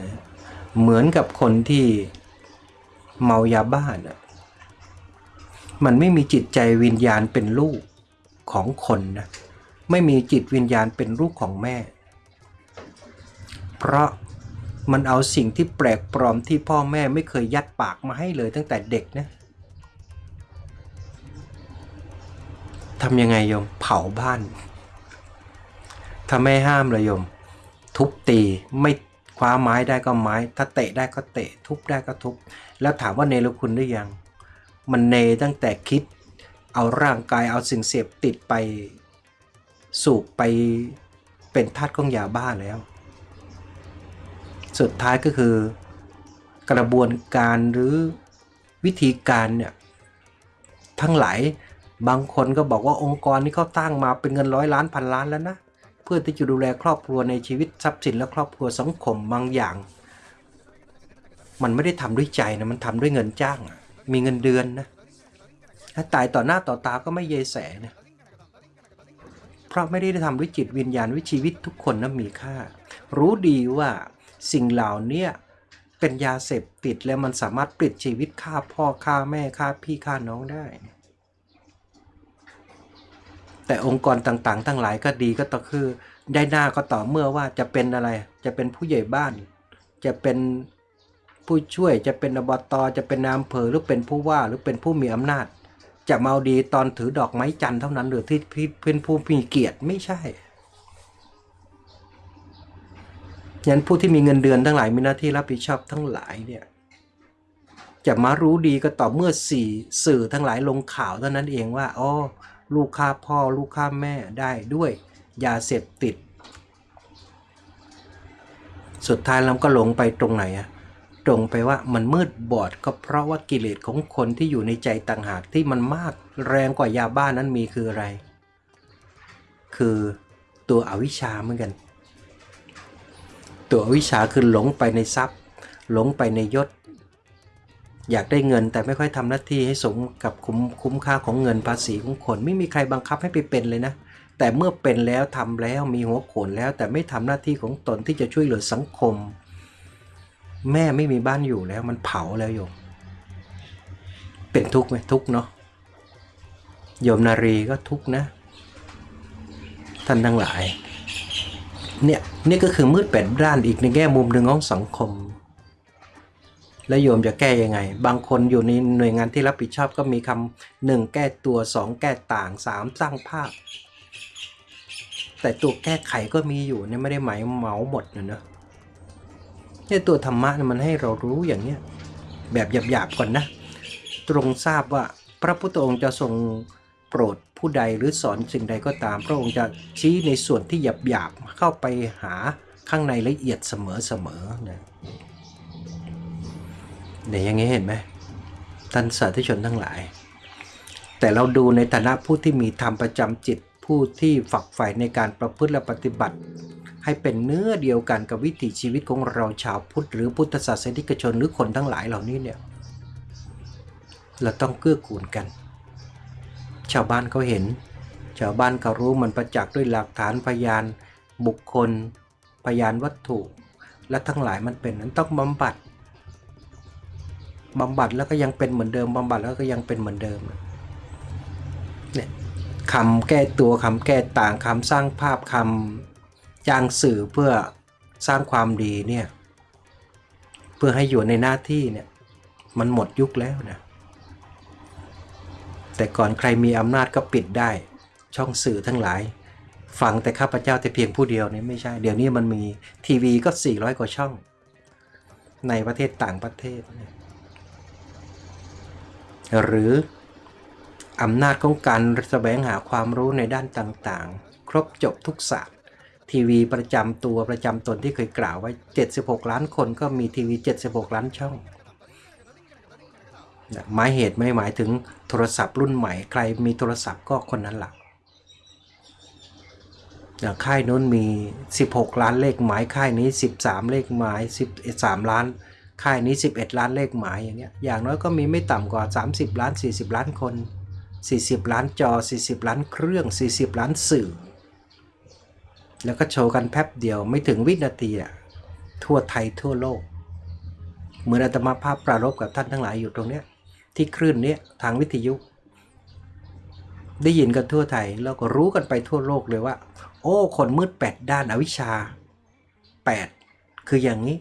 นะเหมือนกับคนที่เมายาบ้านะมันไม่มีจิตใจวิญญาณเป็นลูกของคนนะไม่มีจิตวิญญาณเป็นลูกของแม่ เพราะมันเอาสิ่งที่แปลกปลอมที่พ่อแม่ไม่เคยยัดปากมาให้เลยตั้งแต่เด็กนะ ทำยังไงโยม เผาบ้านถ้าไม่ห้ามเลยโยม ทุบตีไม่คว้าไม้ได้ก็ไม้ ถ้าเตะได้ก็เตะ ทุบได้ก็ทุบ แล้วถามว่าเนรคุณหรือยัง มันเนตั้งแต่คิด เอาร่างกายเอาสิ่งเสพติดไปสูบไปเป็นทาสของยาบ้าแล้ว สุดท้ายก็คือกระบวนการหรือวิธีการเนี่ยทั้งหลาย บางคนก็บอกว่าองค์กรนี้เขาตั้งมาเป็นเงินร้อยล้านพันล้านแล้วนะ เพื่อที่จะดูแลครอบครัวในชีวิตทรัพย์สินและครอบครัวสังคมบางอย่าง มันไม่ได้ทำด้วยใจนะมันทำด้วยเงินจ้าง มีเงินเดือนนะถ้าตายต่อหน้าต่อตาก็ไม่เยแสนะเพราะไม่ได้ทำด้วยจิตวิญญาณวิชีวิตทุกคนนะมีค่า รู้ดีว่าสิ่งเหล่านี้เป็นยาเสพติดแล้วมันสามารถปลิดชีวิตฆ่าพ่อฆ่าแม่ฆ่าพี่ฆ่าน้องได้ แต่องค์กรต่างๆ ทั้งหลายก็ดีก็ต่อคือได้หน้าก็ต่อเมื่อว่าจะเป็นอะไร จะเป็นผู้ใหญ่บ้าน จะเป็นผู้ช่วยจะเป็นอบตจะเป็นนายอำเภอหรือเป็นผู้ว่าหรือเป็นผู้มีอำนาจ จะมาเอาดีตอนถือดอกไม้จันทร์เท่านั้นหรือที่เป็นผู้มีเกียรติไม่ใช่ยันผู้ที่มีเงินเดือนทั้งหลายมีหน้าที่รับผิดชอบทั้งหลายเนี่ยจะมารู้ดีก็ต่อเมื่อสี่สื่อทั้งหลายลงข่าวเท่านั้นเองว่าอ๋อ ลูกฆ่าพ่อลูกฆ่าแม่ได้ด้วยยาเสพติด สุดท้ายเราก็หลงไปตรงไหนอะตรงไปว่ามันมืดบอดก็เพราะว่ากิเลสของคนที่อยู่ในใจต่างหากที่มันมากแรงกว่ายาบ้านนั้นมีคืออะไร คือตัวอวิชชาเหมือนกัน ตัวอวิชชาคือหลงไปในทรัพย์ หลงไปในยศ อยากได้เงินแต่ไม่ค่อยทำหน้าที่ให้สมกับคุ้มคุ้มค่าของเงินภาษีของคน ไม่มีใครบังคับให้ไปเป็นเลยนะ แต่เมื่อเป็นแล้วทำแล้วมีหัวโขนแล้ว แต่ไม่ทำหน้าที่ของตนที่จะช่วยเหลือสังคม แม่ไม่มีบ้านอยู่แล้วมันเผาแล้วโยม เป็นทุกข์ไหมทุกข์เนาะโยมนารีก็ทุกข์นะ ท่านทั้งหลายเนี่ยนี่ก็คือมืดแปดด้านอีกในแง่มุมหนึ่งของสังคม แล้วโยมจะแก้ยังไง บางคนอยู่ในหน่วยงานที่รับผิดชอบก็มีคำหนึ่งแก้ตัวสองแก้ต่างสามสร้างภาพ แต่ตัวแก้ไขก็มีอยู่เนี่ยไม่ได้หมายเหมาหมดนะเนอะเนี่ยตัวธรรมะมันให้เรารู้อย่างเนี้ยแบบหยาบๆก่อนนะ ตรงทราบว่าพระพุทธองค์จะทรงโปรดผู้ใดหรือสอนสิ่งใดก็ตาม พระองค์จะชี้ในส่วนที่หยาบๆเข้าไปหาข้างในละเอียดเสมอๆนะ เนี่ยอย่างนี้เห็นไหมท่านสาธุชนทั้งหลาย แต่เราดูในฐานะผู้ที่มีธรรมประจำจิตผู้ที่ฝักใฝ่ในการประพฤติและปฏิบัติ ให้เป็นเนื้อเดียวกันกับวิถีชีวิตของเราชาวพุทธหรือพุทธศาสนิกชนหรือคนทั้งหลายเหล่านี้เนี่ยเราต้องเกื้อกูลกัน ชาวบ้านเขาเห็น ชาวบ้านเขารู้มันประจักษ์ด้วยหลักฐานพยานบุคคล พยานวัตถุ และทั้งหลายมันเป็นนั้นต้องบำบัด บำบัดแล้วก็ยังเป็นเหมือนเดิมบำบัดแล้วก็ยังเป็นเหมือนเดิมเนี่ยคำแก้ตัวคำแก้ต่างคำสร้างภาพคำจ้างสื่อเพื่อสร้างความดีเนี่ยเพื่อให้อยู่ในหน้าที่เนี่ยมันหมดยุคแล้วนะแต่ก่อนใครมีอำนาจก็ปิดได้ ช่องสื่อทั้งหลาย ฟังแต่ข้าพเจ้าแต่เพียงผู้เดียวเนี่ยไม่ใช่ เดี๋ยวนี้มันมีทีวีก็ 400 กว่าช่อง ในประเทศต่างประเทศเนี่ย หรืออำนาจของการแสวงหาความรู้ในด้านต่างๆ ครบจบทุกศาสตร์ ทีวีประจำตัวประจำตนที่เคยกล่าวไว้ 76 ล้านคนก็มีทีวี 76 ล้านช่องหมายเหตุไม่หมายถึงโทรศัพท์รุ่นใหม่ ใครมีโทรศัพท์ก็คนนั้นหลักค่ายนู้นมี 16 ล้านเลขหมายค่ายนี้ 13 เลขหมาย13 ล้าน ค่ายนี้ 11 ล้านเลขหมายอย่างเงี้ยอย่างน้อยก็มีไม่ต่ำกว่า 30 ล้าน 40 ล้านคน 40 ล้านจอ 40 ล้านเครื่อง 40 ล้านสื่อ แล้วก็โชว์กันแป๊บเดียวไม่ถึงวินาทีอะทั่วไทยทั่วโลก เหมือนอาตมาภาพปรารบกับท่านทั้งหลายอยู่ตรงเนี้ยที่คลื่นเนี้ยทางวิทยุ ได้ยินกันทั่วไทยแล้วก็รู้กันไปทั่วโลกเลยว่า โอ้ คนมืดแปดด้านอวิชชา 8 คืออย่างนี้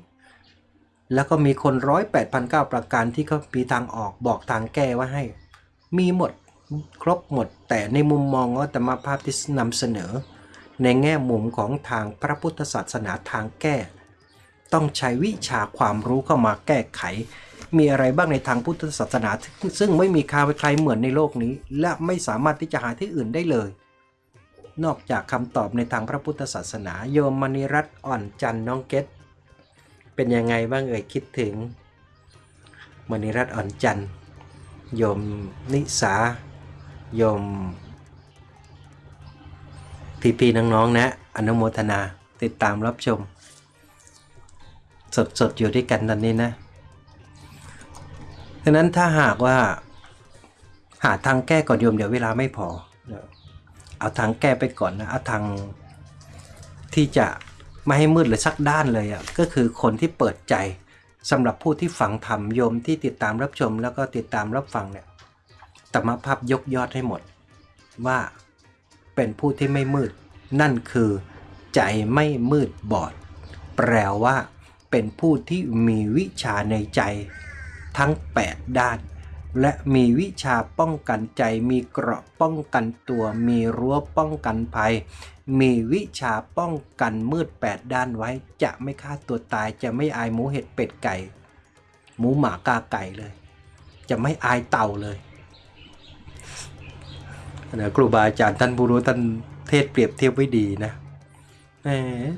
แล้วก็มีคนร้อยแปดพันเก้าประการที่เขามีทางออกบอกทางแก้ว่าให้ มีหมดครบหมด แต่ในมุมมองของอาตมภาพที่นำเสนอ ในแง่มุมของทางพระพุทธศาสนาทางแก้ ต้องใช้วิชาความรู้เข้ามาแก้ไข มีอะไรบ้างในทางพุทธศาสนา ซึ่งไม่มีใครใครเหมือนในโลกนี้ และไม่สามารถที่จะหาที่อื่นได้เลย นอกจากคำตอบในทางพระพุทธศาสนา โยมมณีรัตน์อ่อนจันทร์น้องเกต เป็นยังไงบ้างเอ่ยคิดถึงมณีรัตน์อ่อนจันทร์โยมนิสาโยมพี่ๆน้องๆนะ อนุโมทนาติดตามรับชม สดๆ อยู่ด้วยกันตอนนี้นะดังนั้นถ้าหากว่า หาทางแก้ก่อนโยมเดี๋ยวเวลาไม่พอ เอาทางแก้ไปก่อนนะ เอาทางที่จะ ไม่ให้มืดเลยสักด้านเลยอะก็คือคนที่เปิดใจสำหรับผู้ที่ฝังธรรมโยมที่ติดตามรับชมแล้วก็ติดตามรับฟังเนี่ยตมภาพยกยอดให้หมด ว่าเป็นผู้ที่ไม่มืด นั่นคือใจไม่มืดบอด แปลว่า เป็นผู้ที่มีวิชาในใจทั้ง 8 ด้าน และมีวิชาป้องกันใจ มีเกราะป้องกันตัว มีรั้วป้องกันภัย มีวิชาป้องกันมืด8ด้านไว้ จะไม่ฆ่าตัวตาย จะไม่อายหมูเห็ดเป็ดไก่ หมูหมากาไก่เลย จะไม่อายเต่าเลยนะครูบาอาจารย์ท่านผู้รู้ท่านเทศเปรียบเทียบไว้ดีนะ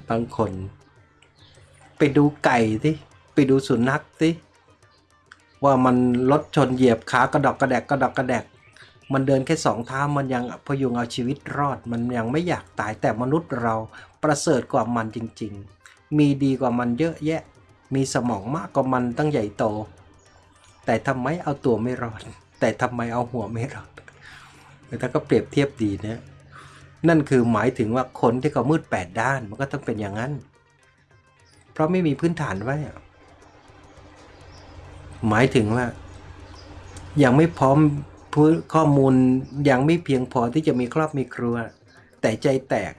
บางคน ไปดูไก่สิไปดูสุนัขสิ ว่ามันรถชนเหยียบขากระดอกกระแดกกระดอกกระแดก มันเดินแค่สองเท้ามันยังพยุงเอาชีวิตรอด มันยังไม่อยากตายแต่มนุษย์เราประเสริฐกว่ามันจริง ๆ มีดีกว่ามันเยอะแยะ มีสมองมากกว่ามันตั้งใหญ่โต แต่ทำไมเอาตัวไม่รอด แต่ทำไมเอาหัวไม่รอดแต่ก็เปรียบเทียบดีนะนั่นคือหมายถึงว่าคนที่เขามืดแปดด้านมันก็ต้องเป็นอย่างนั้น เพราะไม่มีพื้นฐานไว้ หมายถึงว่า ยังไม่พร้อมข้อมูลยังไม่เพียงพอที่จะมีครอบมีครัว แต่ใจแตก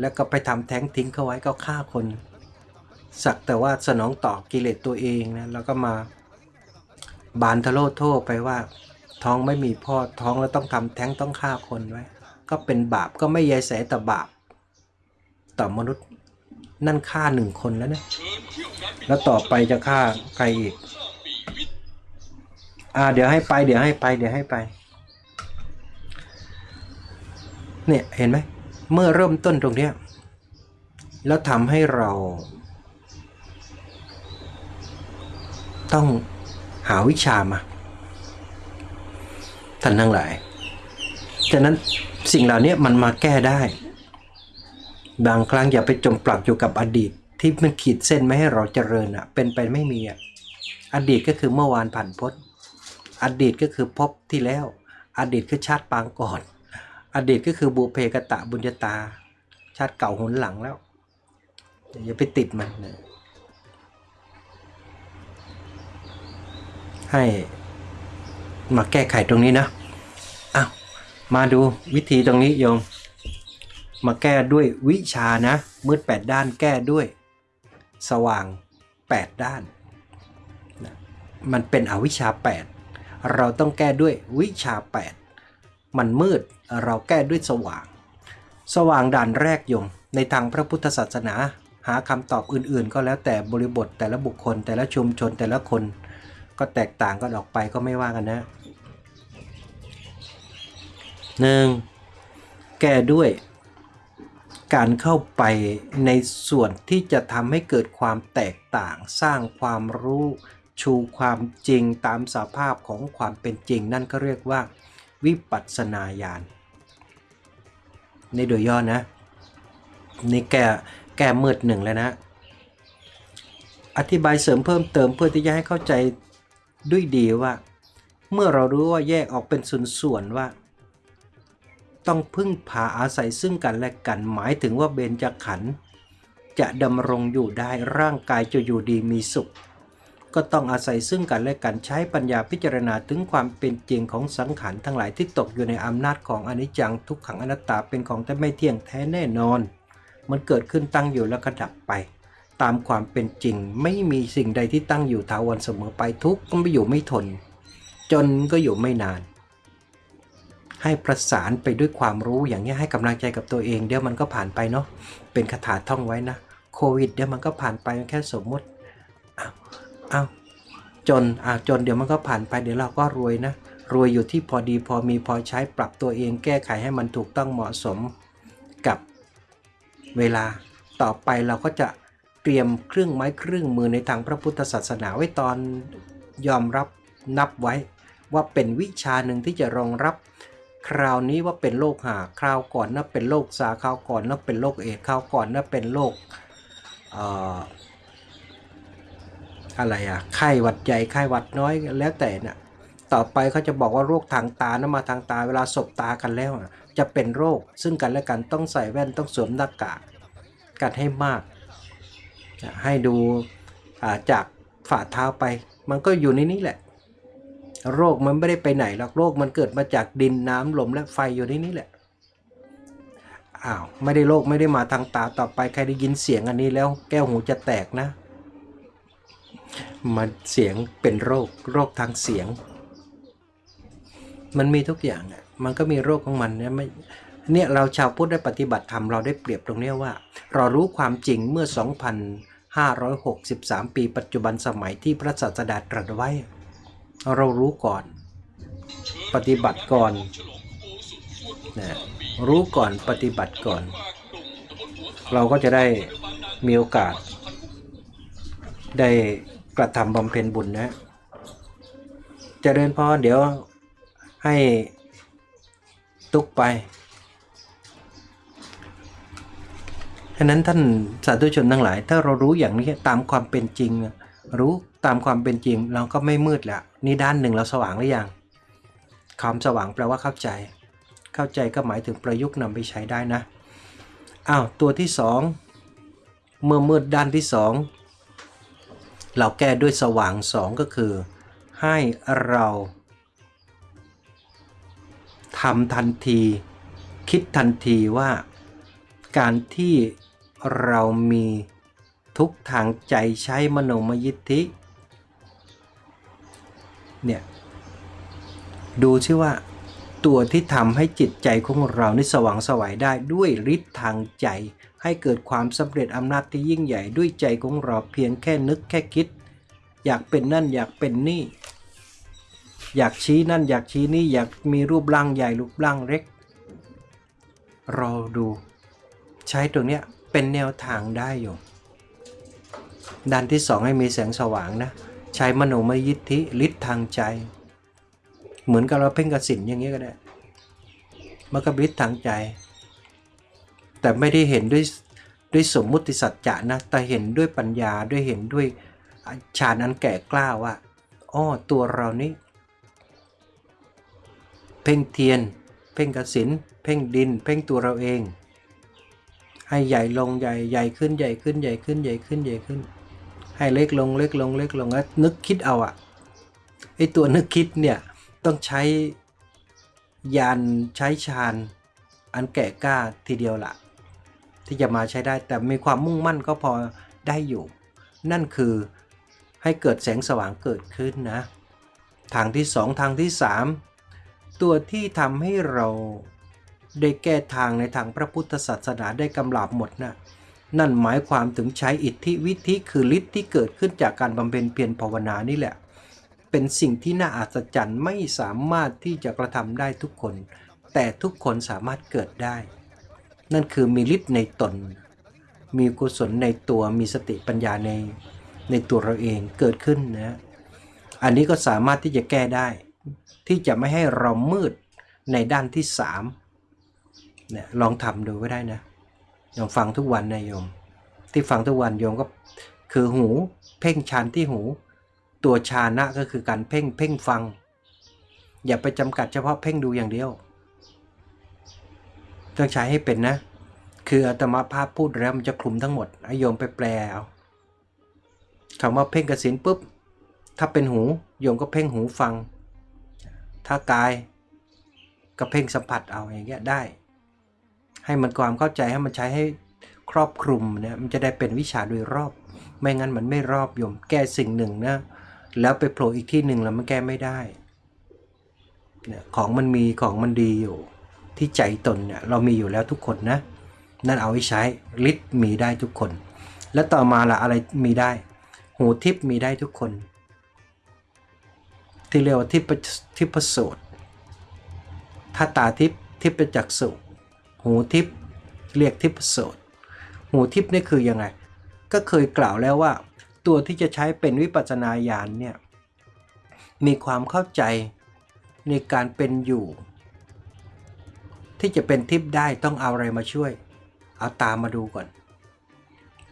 แล้วก็ไปทำแท้งทิ้งเขาไว้ก็ฆ่าคน สักแต่ว่าสนองตอบกิเลสตัวเองนะแล้วก็มาบานทะโลโทษไปว่า ท้องไม่มีพ่อท้องแล้วต้องทำแท้งต้องฆ่าคนไว้ ก็เป็นบาปก็ไม่ยายแสแต่บาป ต่อมนุษย์นั่นฆ่าหนึ่งคนแล้วนะ แล้วต่อไปจะฆ่าใครอีก อ่า เดี๋ยวให้ไป เดี๋ยวให้ไป เดี๋ยวให้ไป เนี่ย เห็นไหม เมื่อเริ่มต้นตรงเนี้ย แล้วทำให้เรา ต้องหาวิชามา ท่านทั้งหลาย ฉะนั้นสิ่งเหล่านี้มันมาแก้ได้ บางครั้งอย่าไปจมปลักอยู่กับอดีต ที่มันขีดเส้นไม่ให้เราเจริญอะ เป็นไปไม่มีอะ อดีตก็คือเมื่อวานผ่านพ้น อดีตก็คือพบที่แล้ว อดีตคือชาติปางก่อน อดีตก็คือบุเพกตะบุญญาตา ชาติเก่าหนหลังแล้วอย่าไปติดมันนะให้มาแก้ไขตรงนี้นะอ้าวมาดูวิธีตรงนี้โยม มาแก้ด้วยวิชานะ มืด 8 ด้านแก้ด้วย สว่าง 8 ด้าน มันเป็นอวิชชา 8 เราต้องแก้ด้วยวิชา 8 มันมืดเราแก้ด้วยสว่าง สว่างด่านแรกยม ในทางพระพุทธศาสนา หาคำตอบอื่นๆ ก็แล้วแต่บริบทแต่ละบุคคล แต่ละชุมชนแต่ละคน ก็แตกต่างกันออกไปก็ไม่ว่ากันนะหนึ่งแก้ด้วย การเข้าไปในส่วนที่จะทำให้เกิดความแตกต่าง สร้างความรู้ ชูความจริงตามสภาพของความเป็นจริง นั่นก็เรียกว่า วิปัสสนาญาณในโดยย่อนะนี่แก้แก้มืดหนึ่งแล้วนะ อธิบายเสริมเพิ่มเติมเพื่อที่จะให้เข้าใจด้วยดีว่า เมื่อเรารู้ว่าแยกออกเป็นส่วนๆว่า ต้องพึ่งพาอาศัยซึ่งกันและกันหมายถึงว่าเบญจขันธ์จะดำรงอยู่ได้ร่างกายจะอยู่ดีมีสุข ก็ต้องอาศัยซึ่งกันและกันใช้ปัญญาพิจารณาถึงความเป็นจริงของสังขารทั้งหลายที่ตกอยู่ในอำนาจของอนิจจังทุกขังอนัตตาเป็นของที่ไม่เที่ยงแท้แน่นอน มันเกิดขึ้นตั้งอยู่แล้วก็ดับไป ตามความเป็นจริงไม่มีสิ่งใดที่ตั้งอยู่ถาวรเสมอไปทุกก็ไม่อยู่ไม่ทน จนก็อยู่ไม่นาน ให้ประสานไปด้วยความรู้อย่างนี้ให้กำลังใจกับตัวเองเดี๋ยวมันก็ผ่านไปเนาะเป็นคาถาท่องไว้นะ โควิดเดี๋ยวมันก็ผ่านไปแค่สมมติ อ้าวอ้าจนอ่าจนเดี๋ยวมันก็ผ่านไปเดี๋ยวเราก็รวยนะ รวยอยู่ที่พอดีพอมีพอใช้ปรับตัวเองแก้ไขให้มันถูกต้องเหมาะสมกับเวลาต่อไปเราก็จะเตรียมเครื่องไม้เครื่องมือในทางพระพุทธศาสนาไว้ตอนยอมรับนับไว้ ว่าเป็นวิชาหนึ่งที่จะรองรับ คราวนี้ว่าเป็นโรคหาคราวก่อนน่าเป็นโรคซาคราวก่อนน่าเป็นโรคเอดคราวก่อนน่าเป็นโรคเอะไรอะไข้หวัดใหญ่ไข้หวัดน้อยแล้วแต่น่ะต่อไปเขาจะบอกว่าโรคทางตานะมาทางตาเวลาสบตากันแล้วน่ะจะเป็นโรค ซึ่งกันและกันต้องใส่แว่นต้องสวมหน้ากากกันให้มาก ให้ดูาจากฝ่าเท้าไป มันก็อยู่ในนี้แหละ โรคมันไม่ได้ไปไหนหรอกโรคมันเกิดมาจากดินน้ำลมและไฟอยู่ในนี้แหละอ้าวไม่ได้โรคไม่ได้มาทางตาต่อไปใครได้ยินเสียงอันนี้แล้วแก้วหูจะแตกนะ มันเสียงเป็นโรคโรคทางเสียง มันมีทุกอย่างอะมันก็มีโรคของมันเนี่ยไม่เนี่ยเราชาวพุทธได้ปฏิบัติธรรมเราได้เปรียบตรงนี้ว่า เรารู้ความจริงเมื่อ 2,563 ปีปัจจุบันสมัยที่พระศาสดาตรัสไว้ เรารู้ก่อน ปฏิบัติก่อนนะรู้ก่อนปฏิบัติก่อน เราก็จะได้มีโอกาสได้ กระทำบำเพ็ญบุญนะเจริญพรเดี๋ยวให้ตุกไปฉะนั้นท่านสาธุชนทั้งหลาย ถ้าเรารู้อย่างนี้ตามความเป็นจริง รู้ตามความเป็นจริง เราก็ไม่มืดแล้วนี่ด้านหนึ่งเราสว่างหรือยังความสว่างแปลว่าเข้าใจ เข้าใจก็หมายถึงประยุกต์นำไปใช้ได้นะอ้าวตัวที่สองเมื่อมืดด้านที่สอง เราแก้ด้วยสว่างสองก็คือ ให้เราทำทันที คิดทันทีว่า การที่เรามีทุกทางใจใช้มโนมยิทธิ เนี่ย ดูชื่อว่า ตัวที่ทำให้จิตใจของเรานี่สว่างสวัยได้ด้วยฤทธิ์ทางใจ ให้เกิดความสำเร็จอำนาจที่ยิ่งใหญ่ด้วยใจของเราเพียงแค่นึกแค่คิด อยากเป็นนั่นอยากเป็นนี่ อยากชี้นั่นอยากชี้นี่อยากมีรูปร่างใหญ่รูปร่างเล็กรอดู ใช้ตรงเนี้ยเป็นแนวทางได้อยู่ด้านที่สองให้มีแสงสว่างนะ ใช้มโนมยิทธิฤทธิ์ทางใจ เหมือนกับเราเพ่งกสินอย่างนี้ก็ได้มันก็ฤทธิ์ทางใจ แต่ไม่ได้เห็นด้วยด้วยสมมุติสัจจะนะ แต่เห็นด้วยปัญญาด้วยเห็นด้วยฌานอันแก่กล้าว่าอ้อตัวเรานี้ เพ่งเทียน เพ่งกสินเพ่งดิน เพ่งตัวเราเอง ให้ใหญ่ลงใหญ่ใหญ่ขึ้นใหญ่ขึ้นใหญ่ขึ้นใหญ่ขึ้นใหญ่ขึ้น ให้เล็กลงเล็กลงเล็กลงแล้วนึกคิดเอาอะไอตัวนึกคิดเนี่ยต้องใช้ยานใช้ฌานอันแก่กล้าทีเดียวละ ที่จะมาใช้ได้ แต่มีความมุ่งมั่นก็พอได้อยู่ นั่นคือให้เกิดแสงสว่างเกิดขึ้นนะ ทางที่สองทางที่สามตัวที่ทำให้เราได้แก้ทางในทางพระพุทธศาสนาได้กำลับหมดนะนั่นหมายความถึงใช้อิทธิวิธิคือฤทธิ์ที่เกิดขึ้นจากการบำเพ็ญเพียรภาวนานี่แหละ เป็นสิ่งที่น่าอัศจรรย์ไม่สามารถที่จะกระทำได้ทุกคน แต่ทุกคนสามารถเกิดได้ นั่นคือมีฤทธิ์ในตน มีกุศลในตัวมีสติปัญญาในในตัวเราเองเกิดขึ้นนะอันนี้ก็สามารถที่จะแก้ได้ ที่จะไม่ให้เรามืดในด้านที่สามเนี่ยลองทำดูก็ได้นะลองฟังทุกวันนะโยม ที่ฟังทุกวันโยมก็คือหูเพ่งชานที่หู ตัวชานะก็คือการเพ่งเพ่งฟัง อย่าไปจำกัดเฉพาะเพ่งดูอย่างเดียว ต้องใช้ให้เป็นนะ คืออาตมาภาพพูดแล้วมันจะคลุมทั้งหมดอโยมไปแปลเอาคำว่าเพ่งกสินปุ๊บ ถ้าเป็นหูโยมก็เพ่งหูฟัง ถ้ากายก็เพ่งสัมผัสเอาอย่างเงี้ยได้ ให้มันความเข้าใจให้มันใช้ให้ครอบคลุมเนี่ยมันจะได้เป็นวิชาโดยรอบ ไม่งั้นมันไม่รอบโยมแก้สิ่งหนึ่งนะแล้วไปโผล่อีกที่หนึ่งแล้วมันแก้ไม่ได้เนี่ยของมันมีของมันดีอยู่ ที่ใจตนเนี่ยเรามีอยู่แล้วทุกคนนะ นั่นเอาไว้ใช้ฤทธิ์มีได้ทุกคน แล้วต่อมาละอะไรมีได้ หูทิพมีได้ทุกคน ที่เรียกว่าทิพทิพโสตถ้าตาทิพทิพจักสุหูทิพเรียกทิพโสตหูทิพนี่คือยังไง ก็เคยกล่าวแล้วว่า ตัวที่จะใช้เป็นวิปัสนาญาณเนี่ยมีความเข้าใจในการเป็นอยู่ ที่จะเป็นทิพได้ต้องเอาอะไรมาช่วย เอาตามมาดูก่อน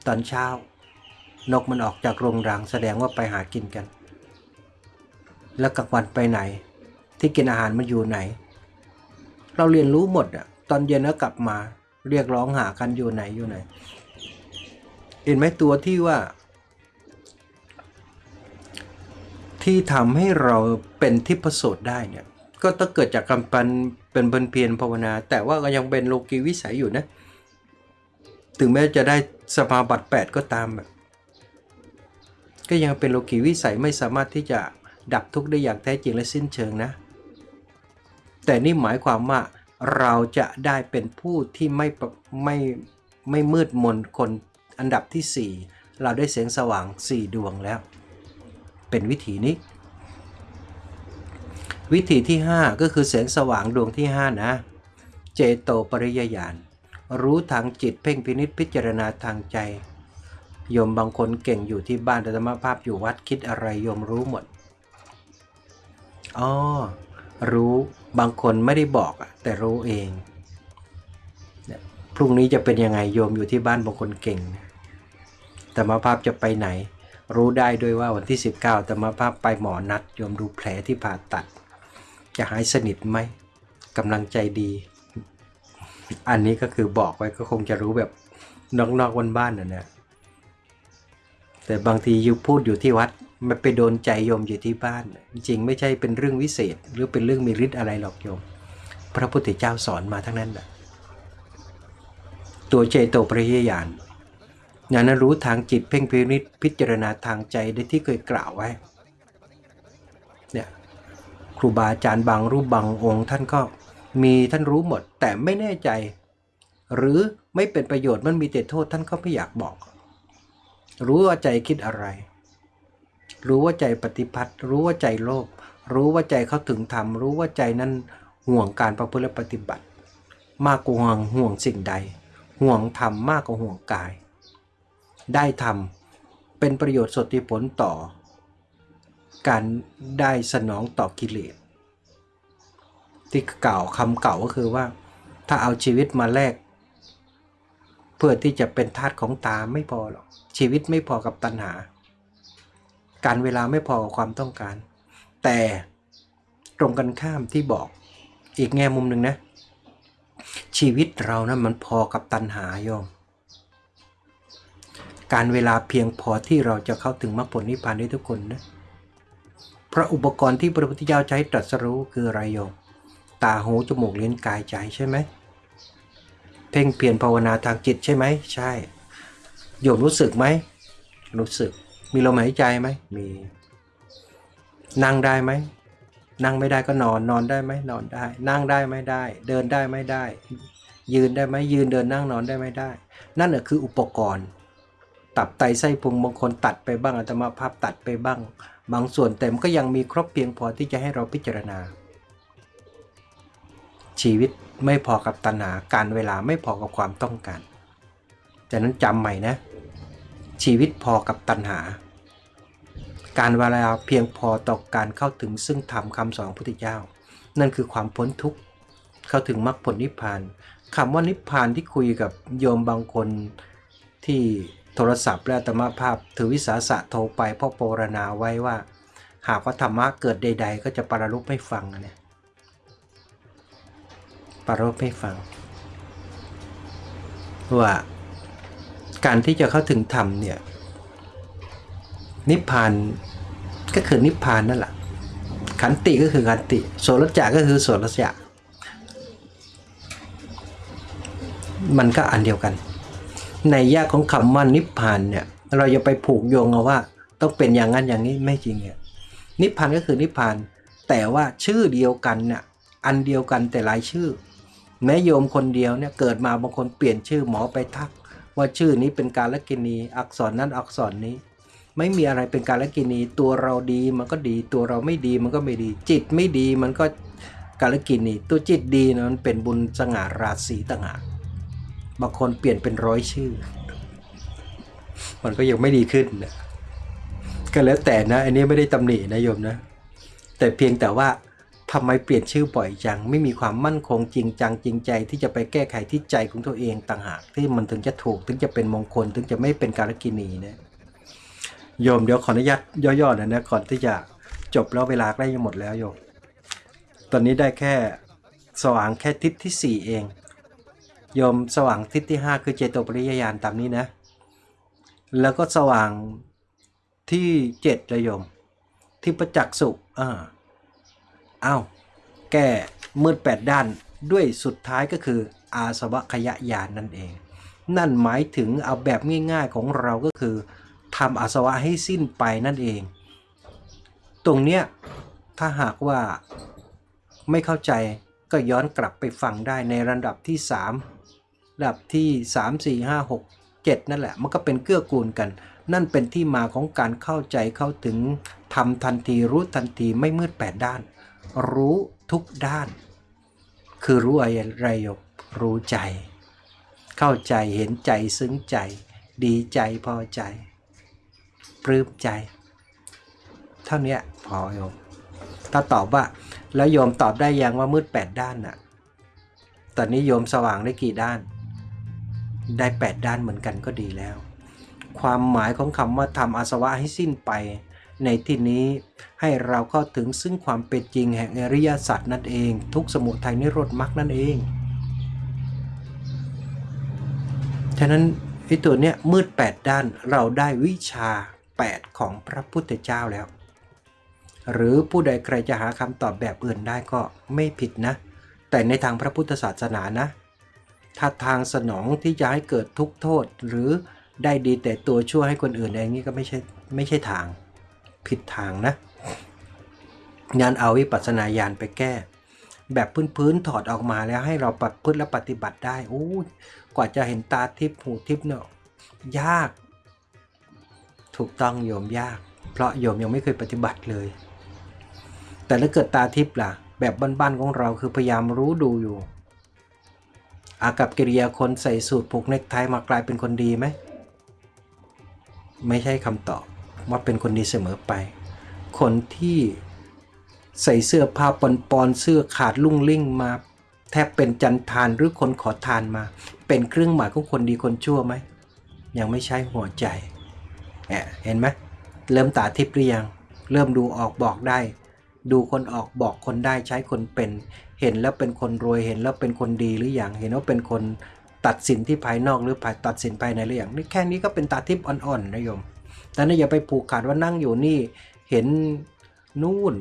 ตอนเช้า นกมันออกจากโรงรังแสดงว่าไปหากินกัน แล้วกลางวันไปไหน ที่กินอาหารมันอยู่ไหน เราเรียนรู้หมดอะตอนเย็นก็กลับมา เรียกร้องหากันอยู่ไหนอยู่ไหน เห็นไหมตัวที่ว่า ที่ทำให้เราเป็นทิพโสตได้เนี่ยก็ต้องเกิดจากการปัน เป็นบนเพียรภาวนา แต่ว่าก็ยังเป็นโลกีวิสัยอยู่นะ ถึงแม้จะได้สมาบัติ8ก็ตามแบบก็ยังเป็นโลกีวิสัยไม่สามารถที่จะดับทุกข์ได้อย่างแท้จริงและสิ้นเชิงนะ แต่นี่หมายความว่าเราจะได้เป็นผู้ที่ไม่ไม่ไม่มืดมนคนอันดับที่ 4 เราได้เสียงสว่าง 4 ดวงแล้ว เป็นวิธีนี้ วิธีที่ 5 ก็คือแสงสว่างดวงที่ 5 นะ เจโตปริยญาณ รู้ทางจิตเพ่งพินิษพิจารณาทางใจ โยมบางคนเก่งอยู่ที่บ้านธรรมภาพอยู่วัดคิดอะไรโยมรู้หมด อ๋อ รู้บางคนไม่ได้บอกแต่รู้เอง พรุ่งนี้จะเป็นยังไงโยมอยู่ที่บ้านบางคนเก่งธรรมภาพจะไปไหนรู้ได้ด้วยว่าวันที่ 19ธรรมภาพไปหมอนัด โยมดูแผลที่ผ่าตัด จะหายสนิทไหมกำลังใจดี อันนี้ก็คือบอกไว้ก็คงจะรู้แบบนอกๆวันบ้านๆนะเนี่ยแต่บางทียูพูดอยู่ที่วัดมันไปโดนใจโยมอยู่ที่บ้าน จริงไม่ใช่เป็นเรื่องวิเศษ หรือเป็นเรื่องมีฤทธิ์อะไรหรอกโยม พระพุทธเจ้าสอนมาทั้งนั้นแหละตัวเจโตปริยญาณญาณรู้ทางจิตเพ่งพินิจพิจารณาทางใจได้ที่เคยกล่าวไว้ รูบาอาจารย์บางรูปบางองค์ท่านก็มีท่านรู้หมด แต่ไม่แน่ใจ หรือไม่เป็นประโยชน์มันมีแต่โทษท่านก็ไม่อยากบอก รู้ว่าใจคิดอะไร รู้ว่าใจปฏิพัติรู้ว่าใจโลภรู้ว่าใจเขาถึงธรรมรู้ว่าใจนั้นห่วงการประพฤติปฏิบัติ มากกว่าห่วงห่วงสิ่งใด ห่วงธรรมมากกว่าห่วงกาย ได้ธรรมเป็นประโยชน์สดที่ผลต่อ การได้สนองต่อกิเลสที่เก่าคำเก่าก็คือว่า ถ้าเอาชีวิตมาแลกเพื่อที่จะเป็นทาสของตาไม่พอหรอกชีวิตไม่พอกับตัณหา การเวลาไม่พอกับความต้องการ แต่ตรงกันข้ามที่บอกอีกแง่มุมหนึ่งนะ ชีวิตเรานะั้นมันพอกับตัณหาโยมการเวลาเพียงพอที่เราจะเข้าถึงมรรคผลนิพพานได้ทุกคนนะ พระอุปกรณ์ที่พระพุทธเจ้าใช้ตรัสรู้คืออะไรโยมตาหูจมูกลิ้นกายใจใช่ไหมเพ่งเพียรภาวนาทางจิตใช่ไหมใช่โยมรู้สึกไหมรู้สึก มีลมหายใจไหมมี นั่งได้ไหมนั่งไม่ได้ก็นอนนอนได้ไหมนอนได้ นั่งได้ไม่ได้ เดินได้ไม่ได้ ยืนได้ไหมยืนเดินนั่งนอนได้ไม่ได้ นั่นแหละคืออุปกรณ์ ตับไตไส้พุงบางคนตัดไปบ้างอัตมาภาพตัดไปบ้าง บางส่วนแต่มันก็ยังมีครบเพียงพอที่จะให้เราพิจารณา ชีวิตไม่พอกับตัณหาการเวลาไม่พอกับความต้องการจากนั้นจำใหม่นะ ชีวิตพอกับตัณหา การเวลาเพียงพอต่อการเข้าถึงซึ่งธรรมคำสอนของพระพุทธเจ้า นั่นคือความพ้นทุกข์เข้าถึงมรรคผลนิพพานคำว่านิพพานที่คุยกับโยมบางคนที่ โทรศัพท์และธรรมภาพถือวิสาสะโทรไปพ่อโปรณาไว้ว่า หากว่าธรรมะเกิดใด ๆ ก็จะปรารบไม่ฟังนะเนี่ยปรารบไม่ฟัง ว่าการที่จะเข้าถึงธรรมเนี่ยนิพพานก็คือนิพพานนั่นแหละขันติก็คือขันติโสรจะก็คือโสรจะมันก็อันเดียวกัน ในยากของคำว่านิพพานเนี่ยเราจะไปผูกโยงเอาว่า ต้องเป็นอย่างนั้นอย่างนี้ไม่จริงเนี่ยนิพพานก็คือนิพพาน แต่ว่าชื่อเดียวกันเนี่ยอันเดียวกันแต่หลายชื่อ แม้โยมคนเดียวเนี่ยเกิดมาบางคนเปลี่ยนชื่อหมอไปทัก ว่าชื่อนี้เป็นการละกินี อักษรนั้นอักษรนี้ ไม่มีอะไรเป็นการละกินี ตัวเราดีมันก็ดี ตัวเราไม่ดีมันก็ไม่ดี จิตไม่ดีมันก็การละกินี ตัวจิตดีนะมันเป็นบุญสง่าราศีต่างหาก บางคนเปลี่ยนเป็นร้อยชื่อ มันก็ยังไม่ดีขึ้นนะก็แล้วแต่นะ อันนี้ไม่ได้ตำหนินะโยมนะ แต่เพียงแต่ว่าทำไมเปลี่ยนชื่อบ่อยจัง ไม่มีความมั่นคงจริงจังจริงใจ ที่จะไปแก้ไขที่ใจของตัวเองต่างหากที่มันถึงจะถูกถึงจะเป็นมงคล ถึงจะไม่เป็นการกินีนะโยมเดี๋ยวขออนุญาตย่อๆหนะนะก่อนที่จะจบแล้วเวลาใกล้จะหมดแล้วโยม ตอนนี้ได้แค่สว่างแค่ทิศที่สี่เอง โยมสว่างทิศที่ 5 คือเจโตปริยญาณตามนี้นะ แล้วก็สว่างที่7เลยโยม ที่ประจักษ์สุขอ่าอ้าวแก้มืดแปดด้านด้วยสุดท้ายก็คืออาสวะขยะยานนั่นเอง นั่นหมายถึงเอาแบบง่ายๆของเราก็คือทำอาสวะให้สิ้นไปนั่นเอง ตรงเนี้ยถ้าหากว่าไม่เข้าใจก็ย้อนกลับไปฟังได้ในระดับที่ 3 ระดับที่ 3 4 5 6 7 นั่นแหละ มันก็เป็นเกื้อกูลกัน นั่นเป็นที่มาของการเข้าใจเข้าถึงทำทันทีรู้ทันทีไม่มืดแปดด้าน รู้ทุกด้าน คือรู้อะไรยกรู้ใจ เข้าใจเห็นใจซึ้งใจ ดีใจพอใจปลื้มใจ เท่านี้พอโยมถ้าตอบว่าแล้วโยมตอบได้ยังว่ามืดแปดด้านน่ะ ตอนนี้โยมสว่างได้กี่ด้าน ได้แปดด้านเหมือนกันก็ดีแล้ว ความหมายของคำว่าทำอาสวะให้สิ้นไป ในที่นี้ให้เราเข้าถึงซึ่งความเป็นจริงแห่งอริยสัจนั่นเอง ทุกสมุทัยนิโรธมรรคนั่นเองฉะนั้นไอ้ตัวเนี้ยมืดแปดด้านเราได้วิชา 8 ของพระพุทธเจ้าแล้ว หรือผู้ใดใครจะหาคำตอบแบบอื่นได้ก็ไม่ผิดนะ แต่ในทางพระพุทธศาสนานะ ถ้าทางสนองที่จะให้เกิดทุกข์โทษ หรือได้ดีแต่ตัวชั่วให้คนอื่นอย่างนี้ก็ไม่ใช่ไม่ใช่ทางผิดทางนะงานเอาวิปัสสนาญาณไปแก้ แบบพื้นๆถอดออกมาแล้วให้เราปฏิพฤติและปฏิบัติได้โอ้กว่าจะเห็นตาทิพย์หูทิพย์เนาะยาก ถูกต้องโยมยาก เพราะโยมยังไม่เคยปฏิบัติเลย แต่ถ้าเกิดตาทิพย์ล่ะ แบบบ้านๆของเราคือพยายามรู้ดูอยู่ อากับกิริยาคนใส่สูตรผูกเนคไทมากลายเป็นคนดีไหม ไม่ใช่คำตอบว่าเป็นคนดีเสมอไป คนที่ใส่เสื้อผ้าปนปอนๆเสื้อขาดลุ่งลิ่งมา แทบเป็นจันทานหรือคนขอทานมา เป็นเครื่องหมายของคนดีคนชั่วไหม ยังไม่ใช่หัวใจแอะเห็นไหมเริ่มตาทิพย์หรือยัง เริ่มดูออกบอกได้ ดูคนออกบอกคนได้ใช้คนเป็น เห็นแล้วเป็นคนรวยเห็นแล้วเป็นคนดีหรืออยังเห็นว่าเป็นคนตัดสินที่ภายนอกหรือภายตัดสินภายในหรืออยังนี่แค่นี้ก็เป็นตาทิพย์อ่อนๆนะโยมแต่นี่อย่าไปผูกขาดว่านั่งอยู่นี่เห็นนู่น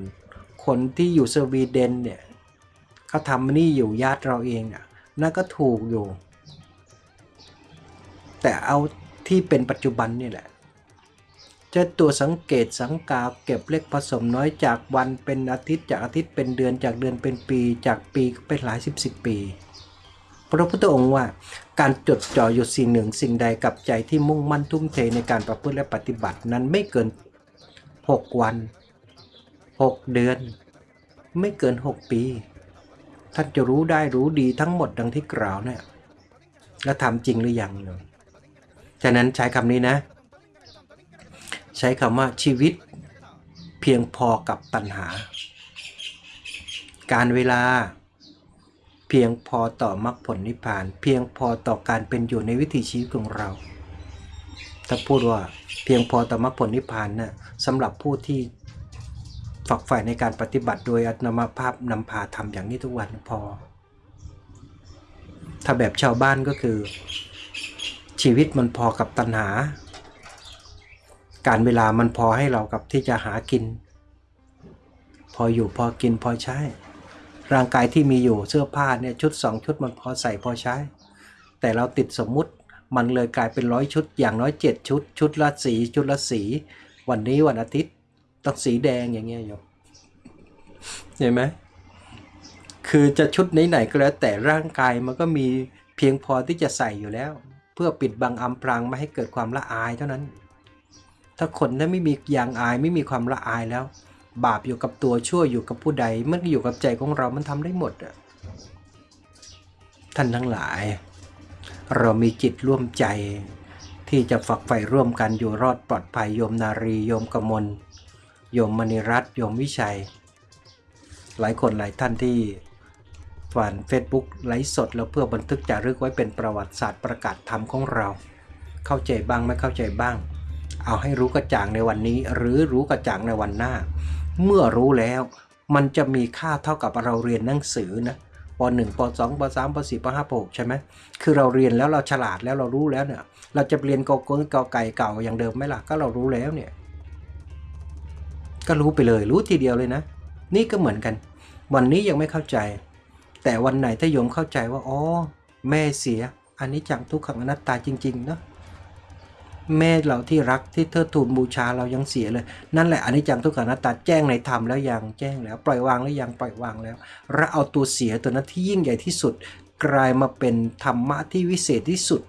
คนที่อยู่สวีเดนเนี่ยเขาทำนี่อยู่ญาติเราเองอะนั่นก็ถูกอยู่ แต่เอาที่เป็นปัจจุบันนี่แหละ จะตัวสังเกตสังกาเก็บเล็กผสมน้อยจากวันเป็นอาทิตย์จากอาทิตย์เป็นเดือนจากเดือนเป็นปี จากปีเป็นหลายสิบสิบปี พระพุทธองค์ว่า การจดจ่ออยู่สิ่งหนึ่งสิ่งใดกับใจที่มุ่งมั่นทุ่มเทในการประพฤติและปฏิบัตินั้นไม่เกิน 6 วัน 6 เดือน ไม่เกิน 6 ปี ท่านจะรู้ได้รู้ดีทั้งหมดดังที่กล่าวเนี่ยแล้วทำจริงหรือยังเนอะฉะนั้นใช้คำนี้นะ ใช้คำว่าชีวิตเพียงพอกับตัณหา การเวลา เพียงพอต่อมรรคผลนิพพาน เพียงพอต่อการเป็นอยู่ในวิถีชีวิตของเรา ถ้าพูดว่าเพียงพอต่อมรรคผลนิพพานนะ่ะสำหรับผู้ที่ฝักใฝ่ในการปฏิบัติโดยอัตนมภาพนำพาทำอย่างนี้ทุกวันพอ ถ้าแบบชาวบ้านก็คือ ชีวิตมันพอกับตัณหา การเวลามันพอให้เรากับที่จะหากิน พออยู่พอกินพอใช้ ร่างกายที่มีอยู่เสื้อผ้าเนี่ยชุดสองชุดมันพอใส่พอใช้ แต่เราติดสมมุติมันเลยกลายเป็นร้อยชุดอย่างน้อยเจ็ดชุด ชุดละสีชุดละสี วันนี้วันอาทิตย์ต้องสีแดงอย่างเงี้ยโยมเห็นไหมคือจะชุดไหนๆก็แล้วแต่ร่างกายมันก็มีเพียงพอที่จะใส่อยู่แล้ว เพื่อปิดบังอำพรางไม่ให้เกิดความละอายเท่านั้น ถ้าคนนั้นไม่มียางอายไม่มีความละอายแล้ว บาปอยู่กับตัวชั่วอยู่กับผู้ใดมันอยู่กับใจของเรามันทำได้หมดอะท่านทั้งหลาย เรามีจิตร่วมใจ ที่จะฝักใฝ่ร่วมกันอยู่รอดปลอดภัยโยมนารีโยมกมลโยมมณีรัตน์โยมวิชัย หลายคนหลายท่านที่ผ่าน Facebook ไลฟ์สดแล้วเพื่อบันทึกจารึกไว้เป็นประวัติศาสตร์ประกาศธรรมของเรา เข้าใจบ้างไม่เข้าใจบ้าง เอาให้รู้กระจ่างในวันนี้ หรือรู้กระจ่างในวันหน้า เมื่อรู้แล้ว มันจะมีค่าเท่ากับเราเรียนหนังสือนะป .1 ป .2 ป .3 ป .4 ป .5 ป .6 ใช่ไหมคือเราเรียนแล้วเราฉลาดแล้วเรารู้แล้วเนี่ย เราจะเรียนกอก้นกอไก่เก่าอย่างเดิมไหมล่ะก็เรารู้แล้วเนี่ย ก็รู้ไปเลยรู้ทีเดียวเลยนะ นี่ก็เหมือนกัน วันนี้ยังไม่เข้าใจ แต่วันไหนถ้าโยมเข้าใจว่าอ๋อแม่เสียอันนี้จังทุกขังอนัตตาจริงๆเนาะ แม่เราที่รักที่เทิดทูนบูชาเรายังเสียเลย นั่นแหละอันนี้จังทุกขังอนัตตาแจ้งในธรรมแล้วยังแจ้งแล้ว ปล่อยวางแล้วยังปล่อยวางแล้วและเอาตัวเสียตัวนั้นที่ยิ่งใหญ่ที่สุด กลายมาเป็นธรรมะที่วิเศษที่สุด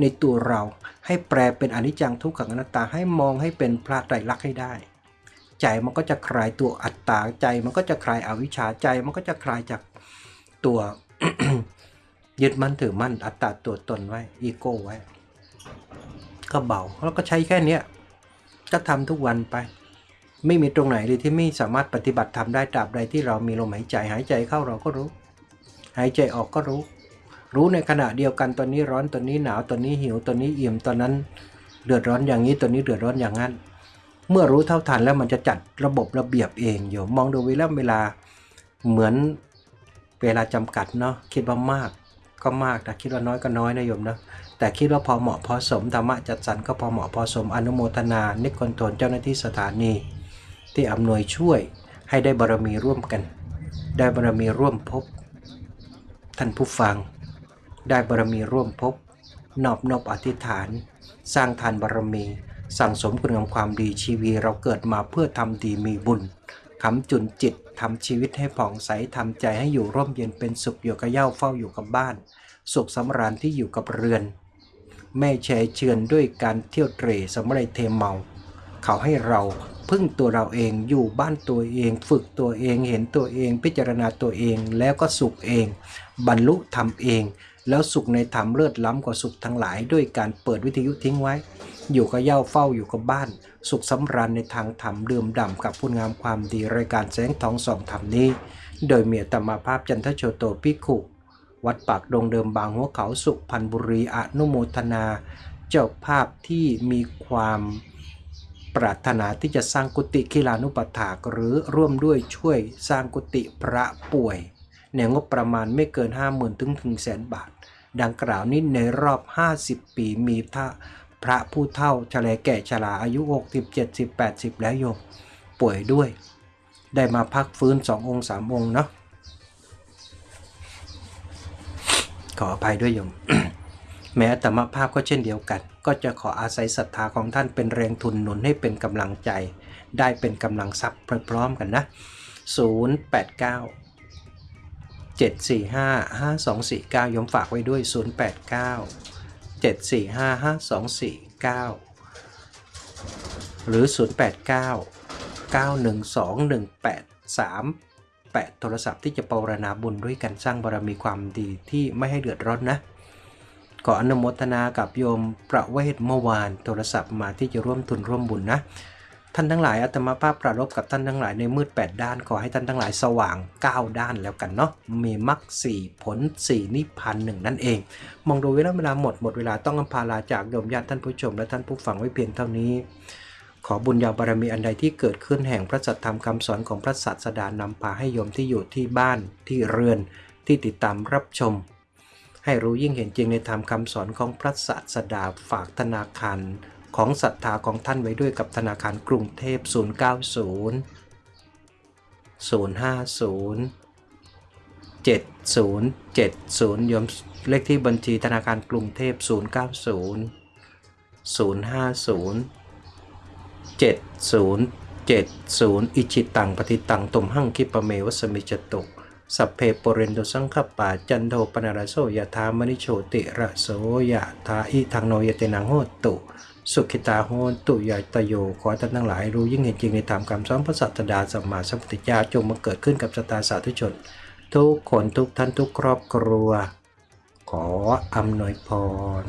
ในตัวเรา ให้แปลเป็นอนิจจังทุกขังอนัตตาให้มองให้เป็นพระไตรลักษณ์ให้ได้ ใจมันก็จะคลายตัวอัตตาใจ มันก็จะคลายอวิชชาใจ มันก็จะคลายจากตัวยึดมั่นถือมั่นอัตตาตัวตนไว้อีโก้ไว้ ก็เบาแล้วก็ใช้แค่เนี้ยก็ทำทุกวันไป ไม่มีตรงไหนเลยที่ไม่สามารถปฏิบัติทำได้ตราบใดที่เรามีลมหายใจหายใจเข้าเราก็รู้ หายใจออกก็รู้ รู้ในขณะเดียวกันตอนนี้ร้อนตอนนี้หนาวตอนนี้หิวตอนนี้อิ่มตอนนั้น เดือดร้อนอย่างนี้ตอนนี้เดือดร้อนอย่างนั้น เมื่อรู้เท่าทันแล้วมันจะจัดระบบระเบียบเองโยมมองดูเวลาเวลาเหมือนเวลาจำกัดเนาะคิดว่ามากก็มากแต่คิดว่าน้อยก็น้อยนะโยมนะ แต่คิดว่าพอเหมาะพอสมธรรมะจัดสรรก็พอเหมาะพอสมอนุโมทนา นิคอนโทนเจ้าหน้าที่สถานี ที่อำนวยช่วยให้ได้บารมีร่วมกัน ได้บารมีร่วมพบ ท่านผู้ฟัง ได้บารมีร่วมพบ นอบนอบอธิษฐาน สร้างทานบารมี สั่งสมคุณงามความดีชีวีเราเกิดมาเพื่อทำดีมีบุญคำจุนจิตทำชีวิตให้ผ่องใสทำใจให้อยู่ร่มเย็นเป็นสุขอยู่กับเย้าเฝ้าอยู่กับบ้าน สุขสำราญที่อยู่กับเรือน แม่แชร์เชือนด้วยการเที่ยวเตร่สำเร็จเทเมา เขาให้เราพึ่งตัวเราเองอยู่บ้านตัวเอง ฝึกตัวเองเห็นตัวเอง พิจารณาตัวเองแล้วก็สุขเอง บรรลุธรรมเอง แล้วสุขในธรรมเลิศล้ำกว่าสุขทั้งหลาย ด้วยการเปิดวิทยุทิ้งไว้ อยู่กับเย้าเฝ้าอยู่กับบ้าน สุขสำราญในทางธรรมดื่มด่ำกับคุณงามความดีรายการแสงทองสองธรรมนี้ โดยเมียตมาภาพจันทโชโตพิกขุ วัดปากดงเดิมบางหัวเขาสุพันธ์บุรีอนุโมทนา เจ้าภาพที่มีความปรารถนาที่จะสร้างกุฏิคิลานุปถากหรือร่วมด้วยช่วยสร้างกุฏิพระป่วย ในงบประมาณไม่เกิน 50,000 ถึงถึงแสนบาท ดังกล่าวนี้ในรอบ 50 ปีมีพระพระผู้เฒ่าชะลแก่ชราอายุ 60 70 80 แล้วโยมป่วยด้วย ได้มาพักฟื้นสององค์สามองค์เนาะ ขออภัยด้วยโยม แม้แต่มภาพก็เช่นเดียวกัน ก็จะขออาศัยศรัทธาของท่านเป็นแรงทุนหนุนให้เป็นกำลังใจ ได้เป็นกำลังทรัพย์พร้อมๆกันนะ 089 745 5249ยมฝากไว้ด้วย 089 745 5249 หรือ 089 912 1838โทรศัพท์ที่จะปรณนาบุญด้วยกันสร้างบารมีความดีที่ไม่ให้เดือดร้อนนะขออนุโมทนากับโยมประเวศเมื่อวานโทรศัพท์มาที่จะร่วมทุนร่วมบุญนะ ท่านทั้งหลายอาตมาภาพประรบกับท่านทั้งหลายในมืด 8 ด้าน ขอให้ท่านทั้งหลายสว่าง 9 ด้านแล้วกันเนาะมีมรรคสี่ผล 4 นิพพานหนึ่งนั่นเอง มองดูเวลาเวลาหมดหมดเวลาต้องอำพาลาจากโยมญาติท่านผู้ชมและท่านผู้ฟังไว้เพียงเท่านี้ อบุญญาบารมีอันใดที่เกิดขึ้นแห่งพระสัทธรรมคำสอนของพระศาสดานำพาให้โยมที่อยู่ที่บ้านที่เรือนที่ติดตามรับชม ให้รู้ยิ่งเห็นจริงในธรรมคำสอนของพระศาสดาฝากธนาคารของศรัทธาของท่านไว้ด้วยกับธนาคารกรุงเทพ 090 050 7070โยมเลขที่บัญชีธนาคารกรุงเทพ 090 050 7070 อิชิตังปฏิตังตุมหังคิปะเมวสมิจตุสัพเพปเรนโดสังคปาจันโทปนารโสยถามณิโชติระโสยถาอิทังโนยเตนังโหตุ สุขิตาโหนตุยายตโยขอท่านทั้งหลายรู้ยิ่งเห็นจริงในธรรมคำสอนพระสัตดาสัมมาสัมพุทธเจ้าจงมาเกิดขึ้นกับสตาสาธุชน ทุกคนทุกท่านทุกครอบครัว ขออำนวยพร